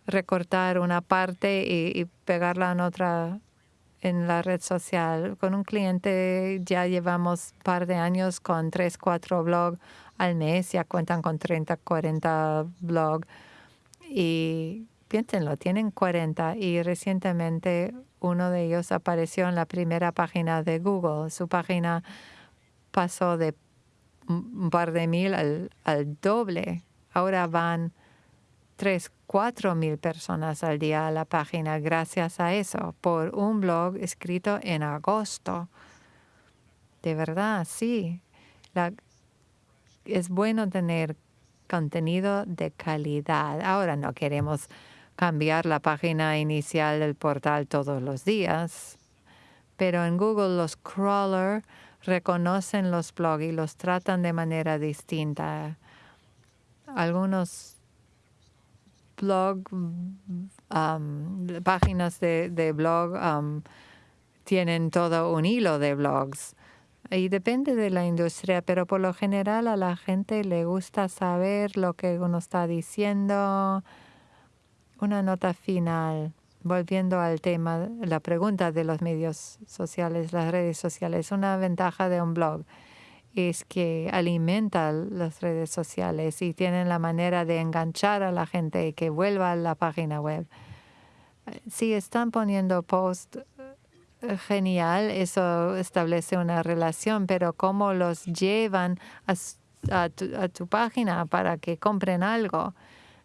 recortar una parte y, pegarla en otra en la red social. Con un cliente ya llevamos un par de años con tres, cuatro blogs al mes, ya cuentan con 30, 40 blogs. Y piénsenlo, tienen 40 y recientemente uno de ellos apareció en la primera página de Google. Su página pasó de un par de mil al, doble. Ahora van tres, cuatro mil personas al día a la página gracias a eso, por un blog escrito en agosto. De verdad, sí. es bueno tener contenido de calidad. Ahora no queremos cambiar la página inicial del portal todos los días, pero en Google los crawlers reconocen los blogs y los tratan de manera distinta. Algunos blog, um, páginas de, blog um, tienen todo un hilo de blogs. Y depende de la industria, pero por lo general a la gente le gusta saber lo que uno está diciendo, una nota final, volviendo al tema, la pregunta de los medios sociales, las redes sociales. Una ventaja de un blog es que alimenta las redes sociales y tienen la manera de enganchar a la gente y que vuelva a la página web. Si están poniendo post eh, genial, eso establece una relación, pero cómo los llevan a, tu, a tu página para que compren algo.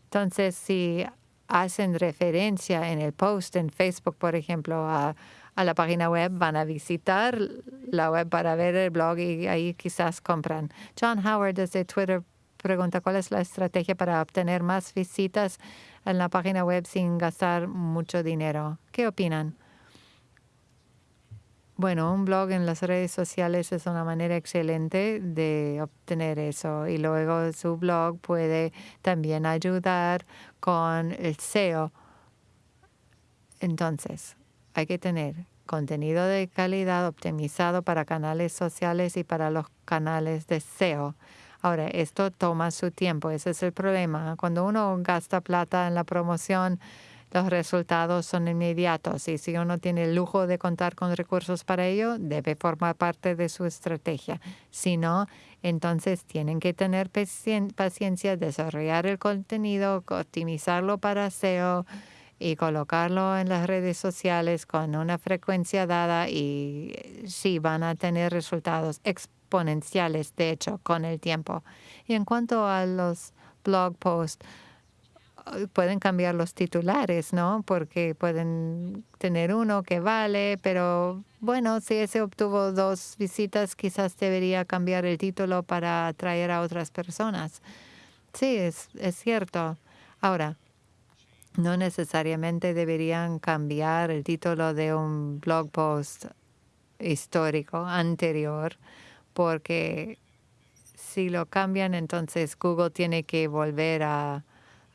Entonces, si hacen referencia en el post en Facebook, por ejemplo, a, la página web, van a visitar la web para ver el blog y ahí quizás compran. John Howard desde Twitter pregunta cuál es la estrategia para obtener más visitas en la página web sin gastar mucho dinero. ¿Qué opinan? Bueno, un blog en las redes sociales es una manera excelente de obtener eso y luego su blog puede también ayudar con el SEO. Entonces, hay que tener contenido de calidad optimizado para canales sociales y para los canales de SEO. Ahora, esto toma su tiempo, ese es el problema. Cuando uno gasta plata en la promoción, los resultados son inmediatos y si uno tiene el lujo de contar con recursos para ello, debe formar parte de su estrategia. Si no, entonces tienen que tener paciencia, desarrollar el contenido, optimizarlo para SEO y colocarlo en las redes sociales con una frecuencia dada y sí van a tener resultados exponenciales, de hecho, con el tiempo. Y en cuanto a los blog posts, pueden cambiar los titulares, ¿no? Porque pueden tener uno que vale, pero bueno, si ese obtuvo dos visitas, quizás debería cambiar el título para atraer a otras personas. Sí, es, es cierto. Ahora, no necesariamente deberían cambiar el título de un blog post histórico anterior, porque si lo cambian, entonces Google tiene que volver a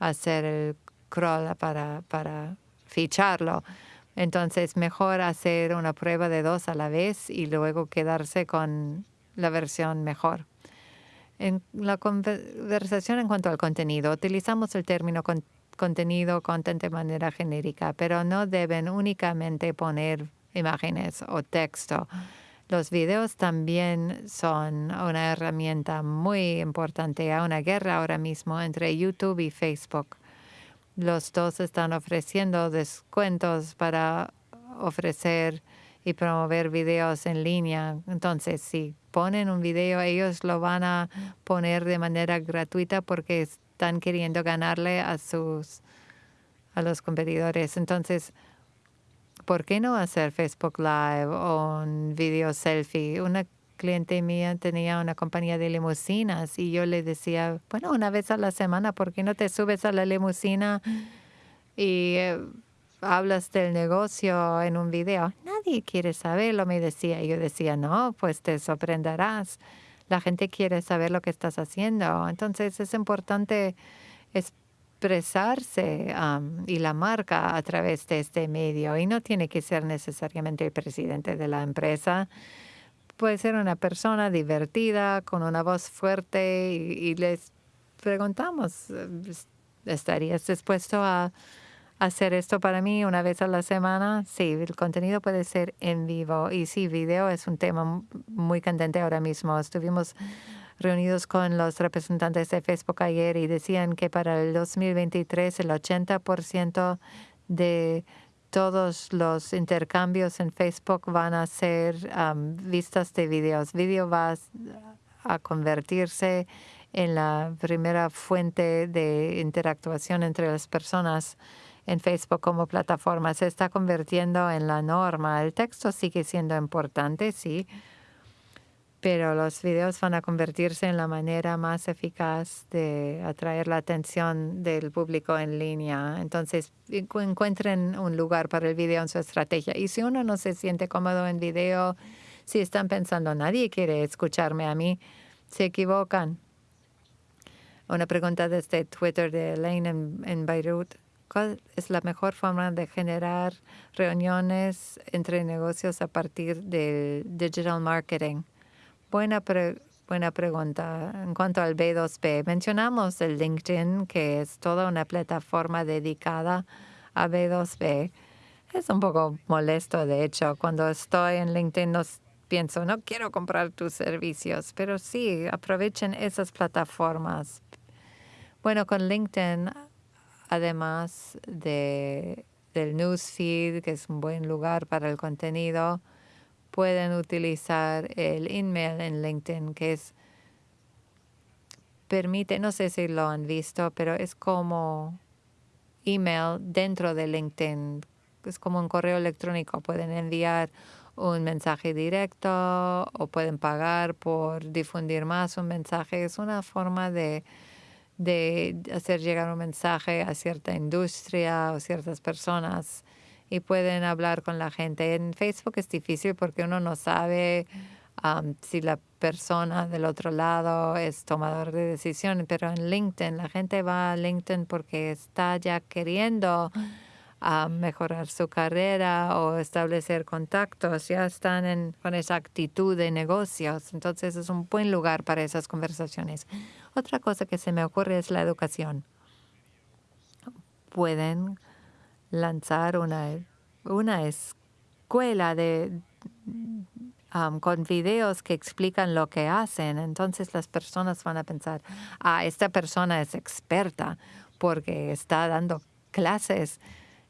hacer el crawl para, para ficharlo. Entonces, mejor hacer una prueba de dos a la vez y luego quedarse con la versión mejor. En la conversación en cuanto al contenido, utilizamos el término contenido content de manera genérica, pero no deben únicamente poner imágenes o texto. Los videos también son una herramienta muy importante. Hay una guerra ahora mismo entre YouTube y Facebook. Los dos están ofreciendo descuentos para ofrecer y promover videos en línea. Entonces, si ponen un video, ellos lo van a poner de manera gratuita porque están queriendo ganarle a sus a los competidores. Entonces, ¿por qué no hacer Facebook Live o un video selfie? Una cliente mía tenía una compañía de limusinas y yo le decía, bueno, una vez a la semana, ¿por qué no te subes a la limusina y eh, hablas del negocio en un video? Nadie quiere saberlo, me decía. Y yo decía, no, pues te sorprenderás. La gente quiere saber lo que estás haciendo. Entonces es importante expresarse y la marca a través de este medio. Y no tiene que ser necesariamente el presidente de la empresa. Puede ser una persona divertida, con una voz fuerte y, les preguntamos, ¿estarías dispuesto a hacer esto para mí una vez a la semana? Sí, el contenido puede ser en vivo y sí, video es un tema muy candente ahora mismo. Estuvimos reunidos con los representantes de Facebook ayer y decían que para el 2023 el 80% de todos los intercambios en Facebook van a ser vistas de videos. Video va a convertirse en la primera fuente de interactuación entre las personas en Facebook como plataforma. Se está convirtiendo en la norma. El texto sigue siendo importante, sí, pero los videos van a convertirse en la manera más eficaz de atraer la atención del público en línea. Entonces, encuentren un lugar para el video en su estrategia. Y si uno no se siente cómodo en video, si están pensando, nadie quiere escucharme a mí, se equivocan. Una pregunta desde Twitter de Elaine en, en Beirut. ¿Cuál es la mejor forma de generar reuniones entre negocios a partir del digital marketing? Buena, buena pregunta. En cuanto al B2B, mencionamos el LinkedIn, que es toda una plataforma dedicada a B2B. Es un poco molesto, de hecho, cuando estoy en LinkedIn no pienso, no quiero comprar tus servicios, pero sí, aprovechen esas plataformas. Bueno, con LinkedIn, además de, del newsfeed, que es un buen lugar para el contenido, pueden utilizar el email en LinkedIn, que es permite, no sé si lo han visto, pero es como email dentro de LinkedIn. Es como un correo electrónico. Pueden enviar un mensaje directo o pueden pagar por difundir más un mensaje. Es una forma de, de hacer llegar un mensaje a cierta industria o ciertas personas y pueden hablar con la gente. En Facebook es difícil porque uno no sabe si la persona del otro lado es tomador de decisiones, pero en LinkedIn la gente va a LinkedIn porque está ya queriendo mejorar su carrera o establecer contactos, ya están en, con esa actitud de negocios, entonces es un buen lugar para esas conversaciones. Otra cosa que se me ocurre es la educación. Pueden lanzar una, una escuela de, con videos que explican lo que hacen. Entonces las personas van a pensar, ah, esta persona es experta porque está dando clases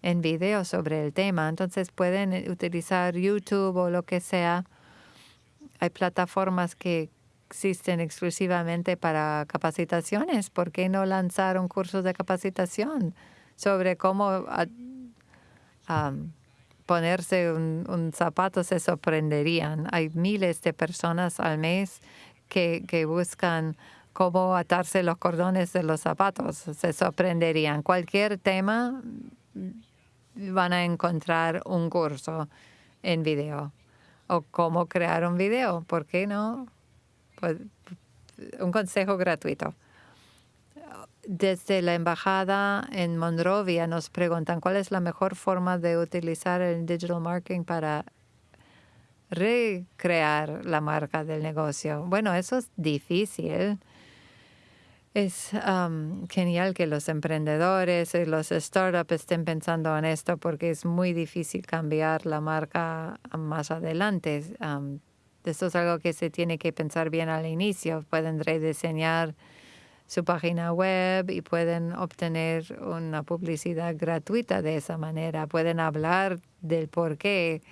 en video sobre el tema. Entonces pueden utilizar YouTube o lo que sea. Hay plataformas que existen exclusivamente para capacitaciones. ¿Por qué no lanzar un curso de capacitación sobre cómo ponerse un, zapato? Se sorprenderían. Hay miles de personas al mes que, que buscan cómo atarse los cordones de los zapatos. Se sorprenderían. Cualquier tema van a encontrar un curso en video o cómo crear un video. ¿Por qué no? Pues, un consejo gratuito. Desde la embajada en Monrovia nos preguntan cuál es la mejor forma de utilizar el digital marketing para recrear la marca del negocio. Bueno, eso es difícil es genial que los emprendedores y los startups estén pensando en esto porque es muy difícil cambiar la marca más adelante. esto es algo que se tiene que pensar bien al inicio. Pueden rediseñar su página web y pueden obtener una publicidad gratuita de esa manera. Pueden hablar del por qué.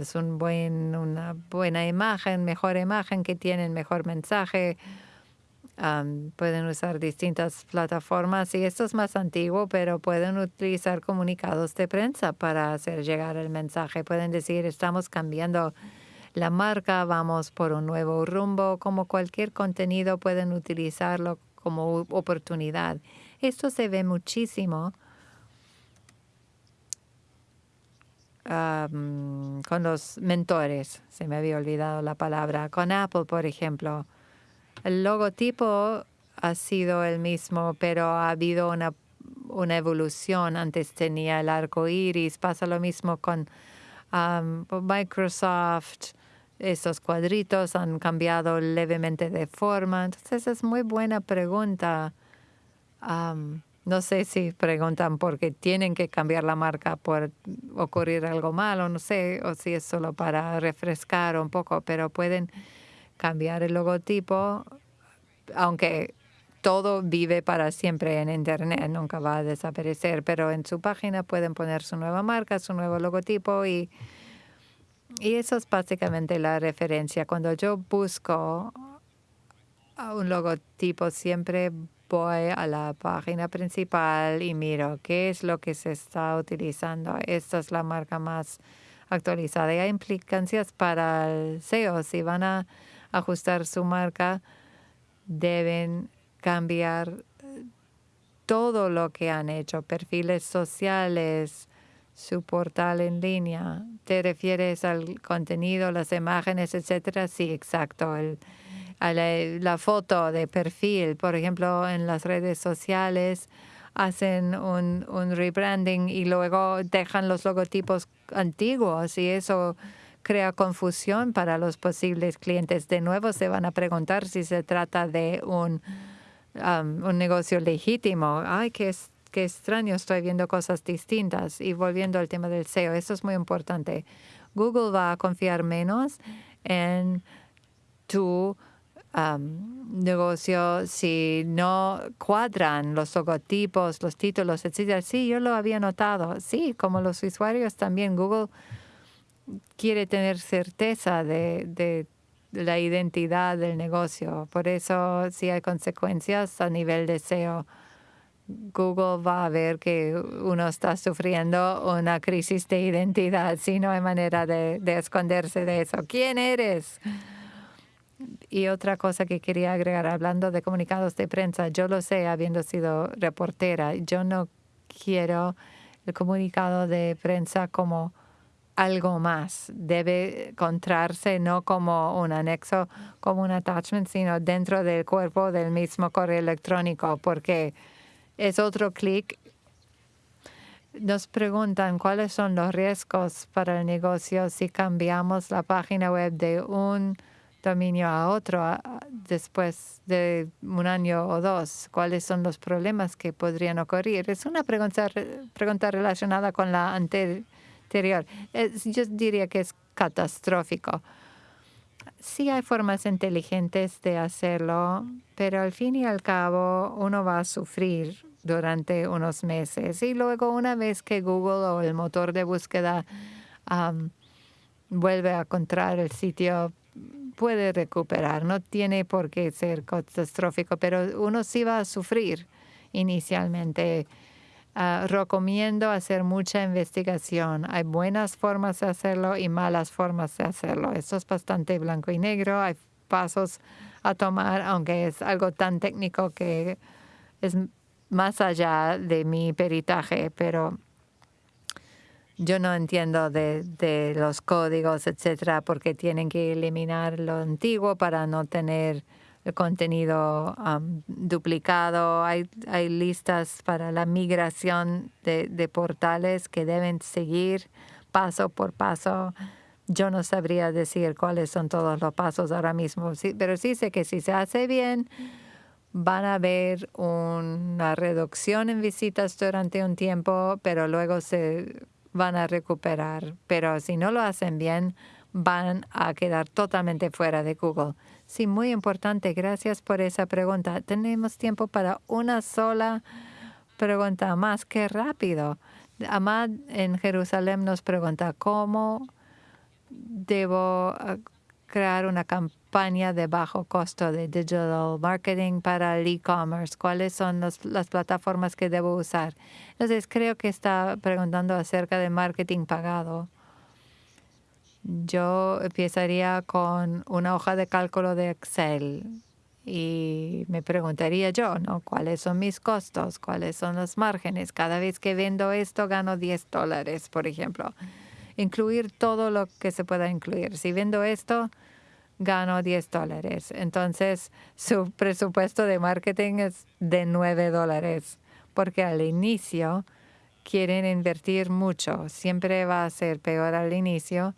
es un buen, una buena imagen, mejor imagen que tienen, mejor mensaje pueden usar distintas plataformas y esto es más antiguo, pero pueden utilizar comunicados de prensa para hacer llegar el mensaje. Pueden decir, estamos cambiando la marca, vamos por un nuevo rumbo, como cualquier contenido pueden utilizarlo como oportunidad. Esto se ve muchísimo con los mentores, se me había olvidado la palabra, con Apple, por ejemplo el logotipo ha sido el mismo, pero ha habido una, una evolución. Antes tenía el arco iris, pasa lo mismo con um, Microsoft. Esos cuadritos han cambiado levemente de forma. Entonces es muy buena pregunta. No sé si preguntan por qué tienen que cambiar la marca por ocurrir algo malo, no sé, o si es solo para refrescar un poco, pero pueden cambiar el logotipo, aunque todo vive para siempre en Internet, nunca va a desaparecer, pero en su página pueden poner su nueva marca, su nuevo logotipo y, y eso es básicamente la referencia. Cuando yo busco un logotipo, siempre voy a la página principal y miro qué es lo que se está utilizando. Esta es la marca más actualizada. Y hay implicancias para el SEO. Si van a ajustar su marca, deben cambiar todo lo que han hecho, perfiles sociales, su portal en línea. ¿Te refieres al contenido, las imágenes, etcétera? Sí, exacto. a la, foto de perfil, por ejemplo, en las redes sociales hacen un, un rebranding y luego dejan los logotipos antiguos y eso crea confusión para los posibles clientes. De nuevo se van a preguntar si se trata de un, um, un negocio legítimo. Ay, qué, qué extraño, estoy viendo cosas distintas. Y volviendo al tema del SEO, eso es muy importante. Google va a confiar menos en tu negocio si no cuadran los logotipos, los títulos, etc. Sí, yo lo había notado. Sí, como los usuarios también, Google quiere tener certeza de, la identidad del negocio. Por eso, si hay consecuencias a nivel de SEO, Google va a ver que uno está sufriendo una crisis de identidad, si no hay manera de, de esconderse de eso. ¿Quién eres? Y otra cosa que quería agregar, hablando de comunicados de prensa, yo lo sé habiendo sido reportera, yo no quiero el comunicado de prensa como algo más. Debe encontrarse no como un anexo, como un attachment, sino dentro del cuerpo del mismo correo electrónico, porque es otro clic. Nos preguntan cuáles son los riesgos para el negocio si cambiamos la página web de un dominio a otro después de un año o dos? ¿Cuáles son los problemas que podrían ocurrir? Es una pregunta, pregunta relacionada con la anterior. yo diría que es catastrófico. Sí hay formas inteligentes de hacerlo, pero al fin y al cabo uno va a sufrir durante unos meses y luego una vez que Google o el motor de búsqueda vuelve a encontrar el sitio puede recuperar, no tiene por qué ser catastrófico, pero uno sí va a sufrir inicialmente. Ah, recomiendo hacer mucha investigación. Hay buenas formas de hacerlo y malas formas de hacerlo. Esto es bastante blanco y negro. Hay pasos a tomar, aunque es algo tan técnico que es más allá de mi peritaje, pero yo no entiendo de, los códigos, etcétera, porque tienen que eliminar lo antiguo para no tener contenido duplicado. Hay, hay listas para la migración de, de portales que deben seguir paso por paso. Yo no sabría decir cuáles son todos los pasos ahora mismo, pero sí sé que si se hace bien, van a haber una reducción en visitas durante un tiempo, pero luego se van a recuperar, pero si no lo hacen bien, van a quedar totalmente fuera de Google. Sí, muy importante. Gracias por esa pregunta. Tenemos tiempo para una sola pregunta más. que rápido! Amad en Jerusalén nos pregunta, ¿cómo debo ah, crear una campaña de bajo costo de digital marketing para el e-commerce? ¿Cuáles son las plataformas que debo usar? Entonces, creo que está preguntando acerca de marketing pagado. Yo empezaría con una hoja de cálculo de Excel y me preguntaría yo, ¿no? ¿Cuáles son mis costos? ¿Cuáles son los márgenes? Cada vez que vendo esto gano 10 dólares, por ejemplo incluir todo lo que se pueda incluir. Si vendo esto, gano 10 dólares. Entonces, su presupuesto de marketing es de 9 dólares, porque al inicio quieren invertir mucho. Siempre va a ser peor al inicio.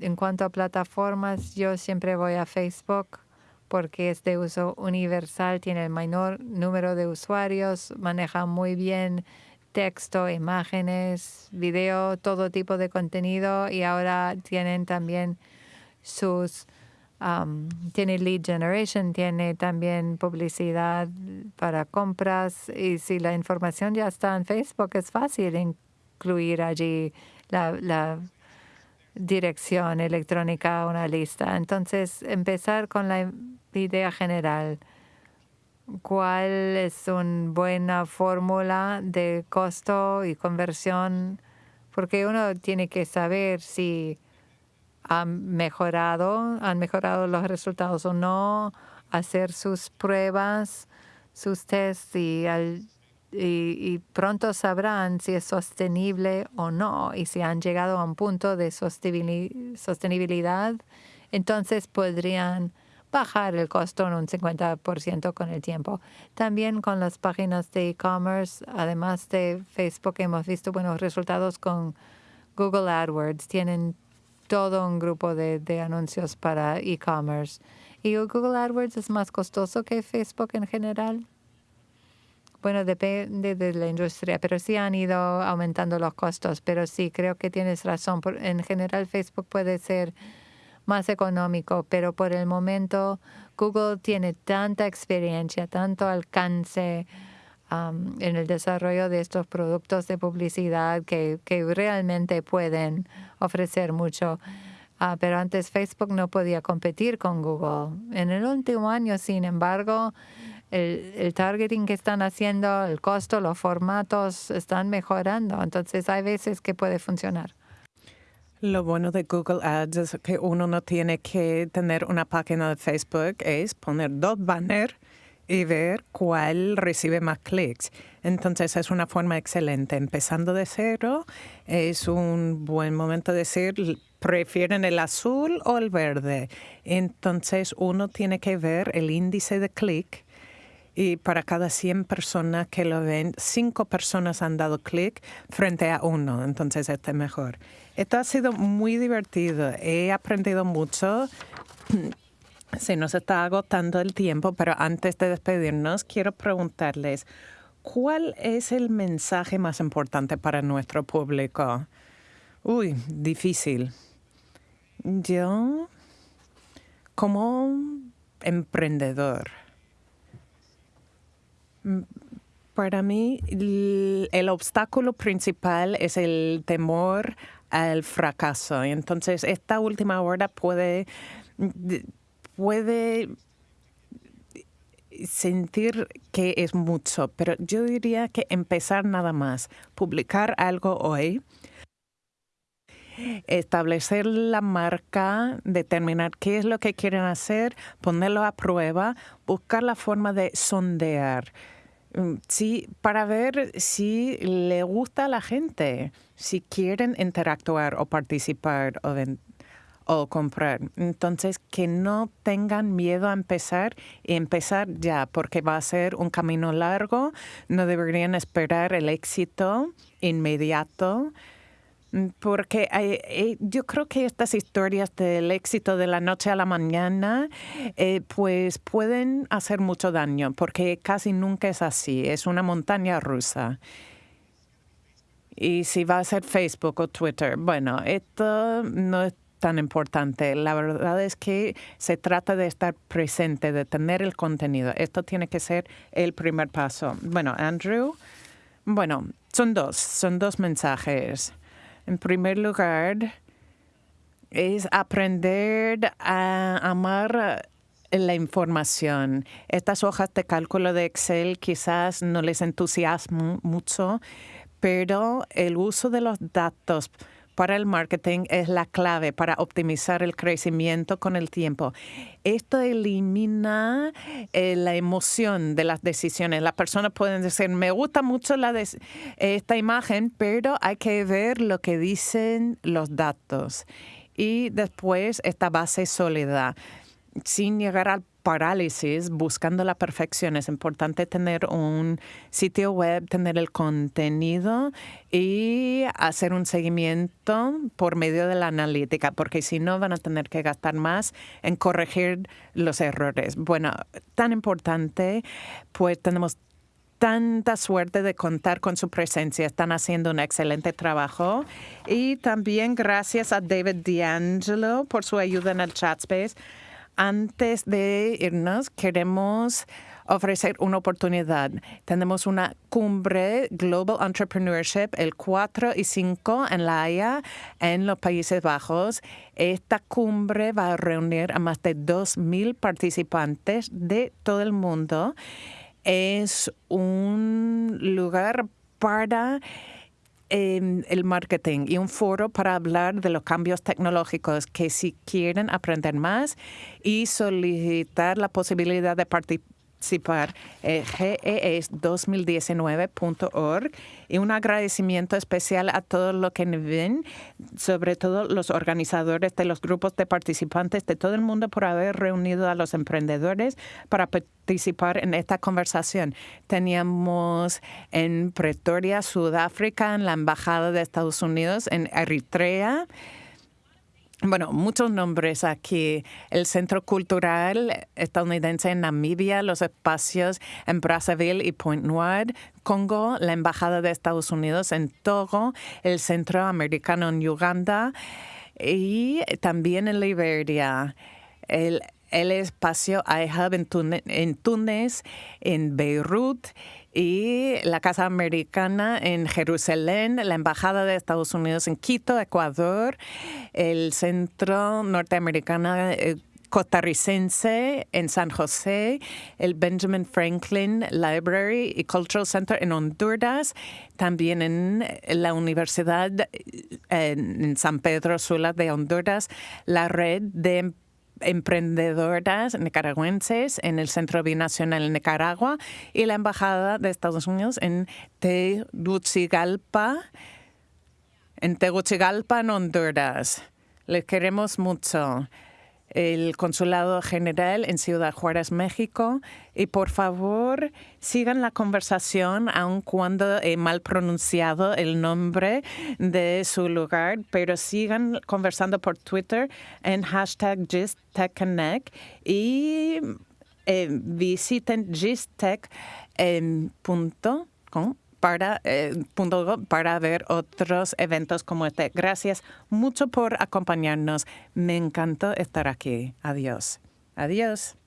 En cuanto a plataformas, yo siempre voy a Facebook porque es de uso universal, tiene el menor número de usuarios, maneja muy bien texto, imágenes, video, todo tipo de contenido y ahora tienen también sus, um, tiene lead generation, tiene también publicidad para compras y si la información ya está en Facebook es fácil incluir allí la, la dirección electrónica, una lista. Entonces, empezar con la idea general cuál es una buena fórmula de costo y conversión, porque uno tiene que saber si han mejorado, han mejorado los resultados o no, hacer sus pruebas, sus tests y, y, pronto sabrán si es sostenible o no y si han llegado a un punto de sostenibilidad, entonces podrían bajar el costo en un 50% con el tiempo. También con las páginas de e-commerce, además de Facebook, hemos visto buenos resultados con Google AdWords. Tienen todo un grupo de, de anuncios para e-commerce. ¿Y Google AdWords es más costoso que Facebook en general? Bueno, depende de la industria, pero sí han ido aumentando los costos. Pero sí, creo que tienes razón. En general, Facebook puede ser más económico, pero por el momento Google tiene tanta experiencia, tanto alcance en el desarrollo de estos productos de publicidad que, que realmente pueden ofrecer mucho. Ah, pero antes Facebook no podía competir con Google. En el último año, sin embargo, el, targeting que están haciendo, el costo, los formatos están mejorando. Entonces hay veces que puede funcionar. Lo bueno de Google Ads es que uno no tiene que tener una página de Facebook, es poner dos banners y ver cuál recibe más clics. Entonces es una forma excelente. Empezando de cero, es un buen momento de decir, ¿prefieren el azul o el verde? Entonces uno tiene que ver el índice de clic y para cada 100 personas que lo ven, 5 personas han dado clic frente a uno. Entonces este es mejor. Esto ha sido muy divertido. He aprendido mucho. se nos está agotando el tiempo, pero antes de despedirnos, quiero preguntarles, ¿cuál es el mensaje más importante para nuestro público? Uy, difícil. Yo, como emprendedor, para mí el obstáculo principal es el temor al fracaso. Entonces, esta última hora puede puede sentir que es mucho, pero yo diría que empezar nada más, publicar algo hoy, establecer la marca, determinar qué es lo que quieren hacer, ponerlo a prueba, buscar la forma de sondear. Mm, sí, para ver si le gusta a la gente, si quieren interactuar o participar o o comprar. Entonces, que no tengan miedo a empezar y empezar ya, porque va a ser un camino largo. No deberían esperar el éxito inmediato. Porque eh, yo creo que estas historias del éxito de la noche a la mañana, eh, pues pueden hacer mucho daño, porque casi nunca es así. Es una montaña rusa. Y si va a ser Facebook o Twitter, bueno, esto no es tan importante. La verdad es que se trata de estar presente, de tener el contenido. Esto tiene que ser el primer paso. Bueno, Andrew, bueno, son dos, son dos mensajes. En primer lugar, es aprender a amar la información. Estas hojas de cálculo de Excel quizás no les entusiasman mucho, pero el uso de los datos para el marketing es la clave para optimizar el crecimiento con el tiempo. Esto elimina eh, la emoción de las decisiones. Las personas pueden decir, me gusta mucho la esta imagen, pero hay que ver lo que dicen los datos. Y después esta base sólida, sin llegar al parálisis buscando la perfección. Es importante tener un sitio web, tener el contenido y hacer un seguimiento por medio de la analítica, porque si no van a tener que gastar más en corregir los errores. Bueno, tan importante, pues tenemos tanta suerte de contar con su presencia. Están haciendo un excelente trabajo. Y también gracias a David D'Angelo por su ayuda en el chat space antes de irnos, queremos ofrecer una oportunidad. Tenemos una cumbre Global Entrepreneurship el 4 y 5 en La Haya, en los Países Bajos. Esta cumbre va a reunir a más de 2.000 participantes de todo el mundo. Es un lugar para el marketing y un foro para hablar de los cambios tecnológicos que si quieren aprender más y solicitar la posibilidad de participar participar eh, GES2019.org y un agradecimiento especial a todos los que ven, sobre todo los organizadores de los grupos de participantes de todo el mundo por haber reunido a los emprendedores para participar en esta conversación. Teníamos en Pretoria, Sudáfrica, en la Embajada de Estados Unidos, en Eritrea, bueno, muchos nombres aquí. El Centro Cultural Estadounidense en Namibia, los espacios en Brazzaville y Point Noir, Congo, la Embajada de Estados Unidos en Togo, el Centro Americano en Uganda y también en Liberia. El, el espacio iHub en, Túnez, en Beirut y la Casa Americana en Jerusalén, la Embajada de Estados Unidos en Quito, Ecuador, el Centro Norteamericano eh, costarricense en San José, el Benjamin Franklin Library y Cultural Center en Honduras, también en la Universidad en San Pedro Sula de Honduras, la red de emprendedoras nicaragüenses en el Centro Binacional Nicaragua y la Embajada de Estados Unidos en Tegucigalpa, en Tegucigalpa, en Honduras. Les queremos mucho. El Consulado General en Ciudad Juárez, México. Y por favor, sigan la conversación, aun cuando he mal pronunciado el nombre de su lugar, pero sigan conversando por Twitter en hashtag GistTechConnect y eh, visiten gistech.com para, eh, para ver otros eventos como este. Gracias mucho por acompañarnos. Me encantó estar aquí. Adiós. Adiós.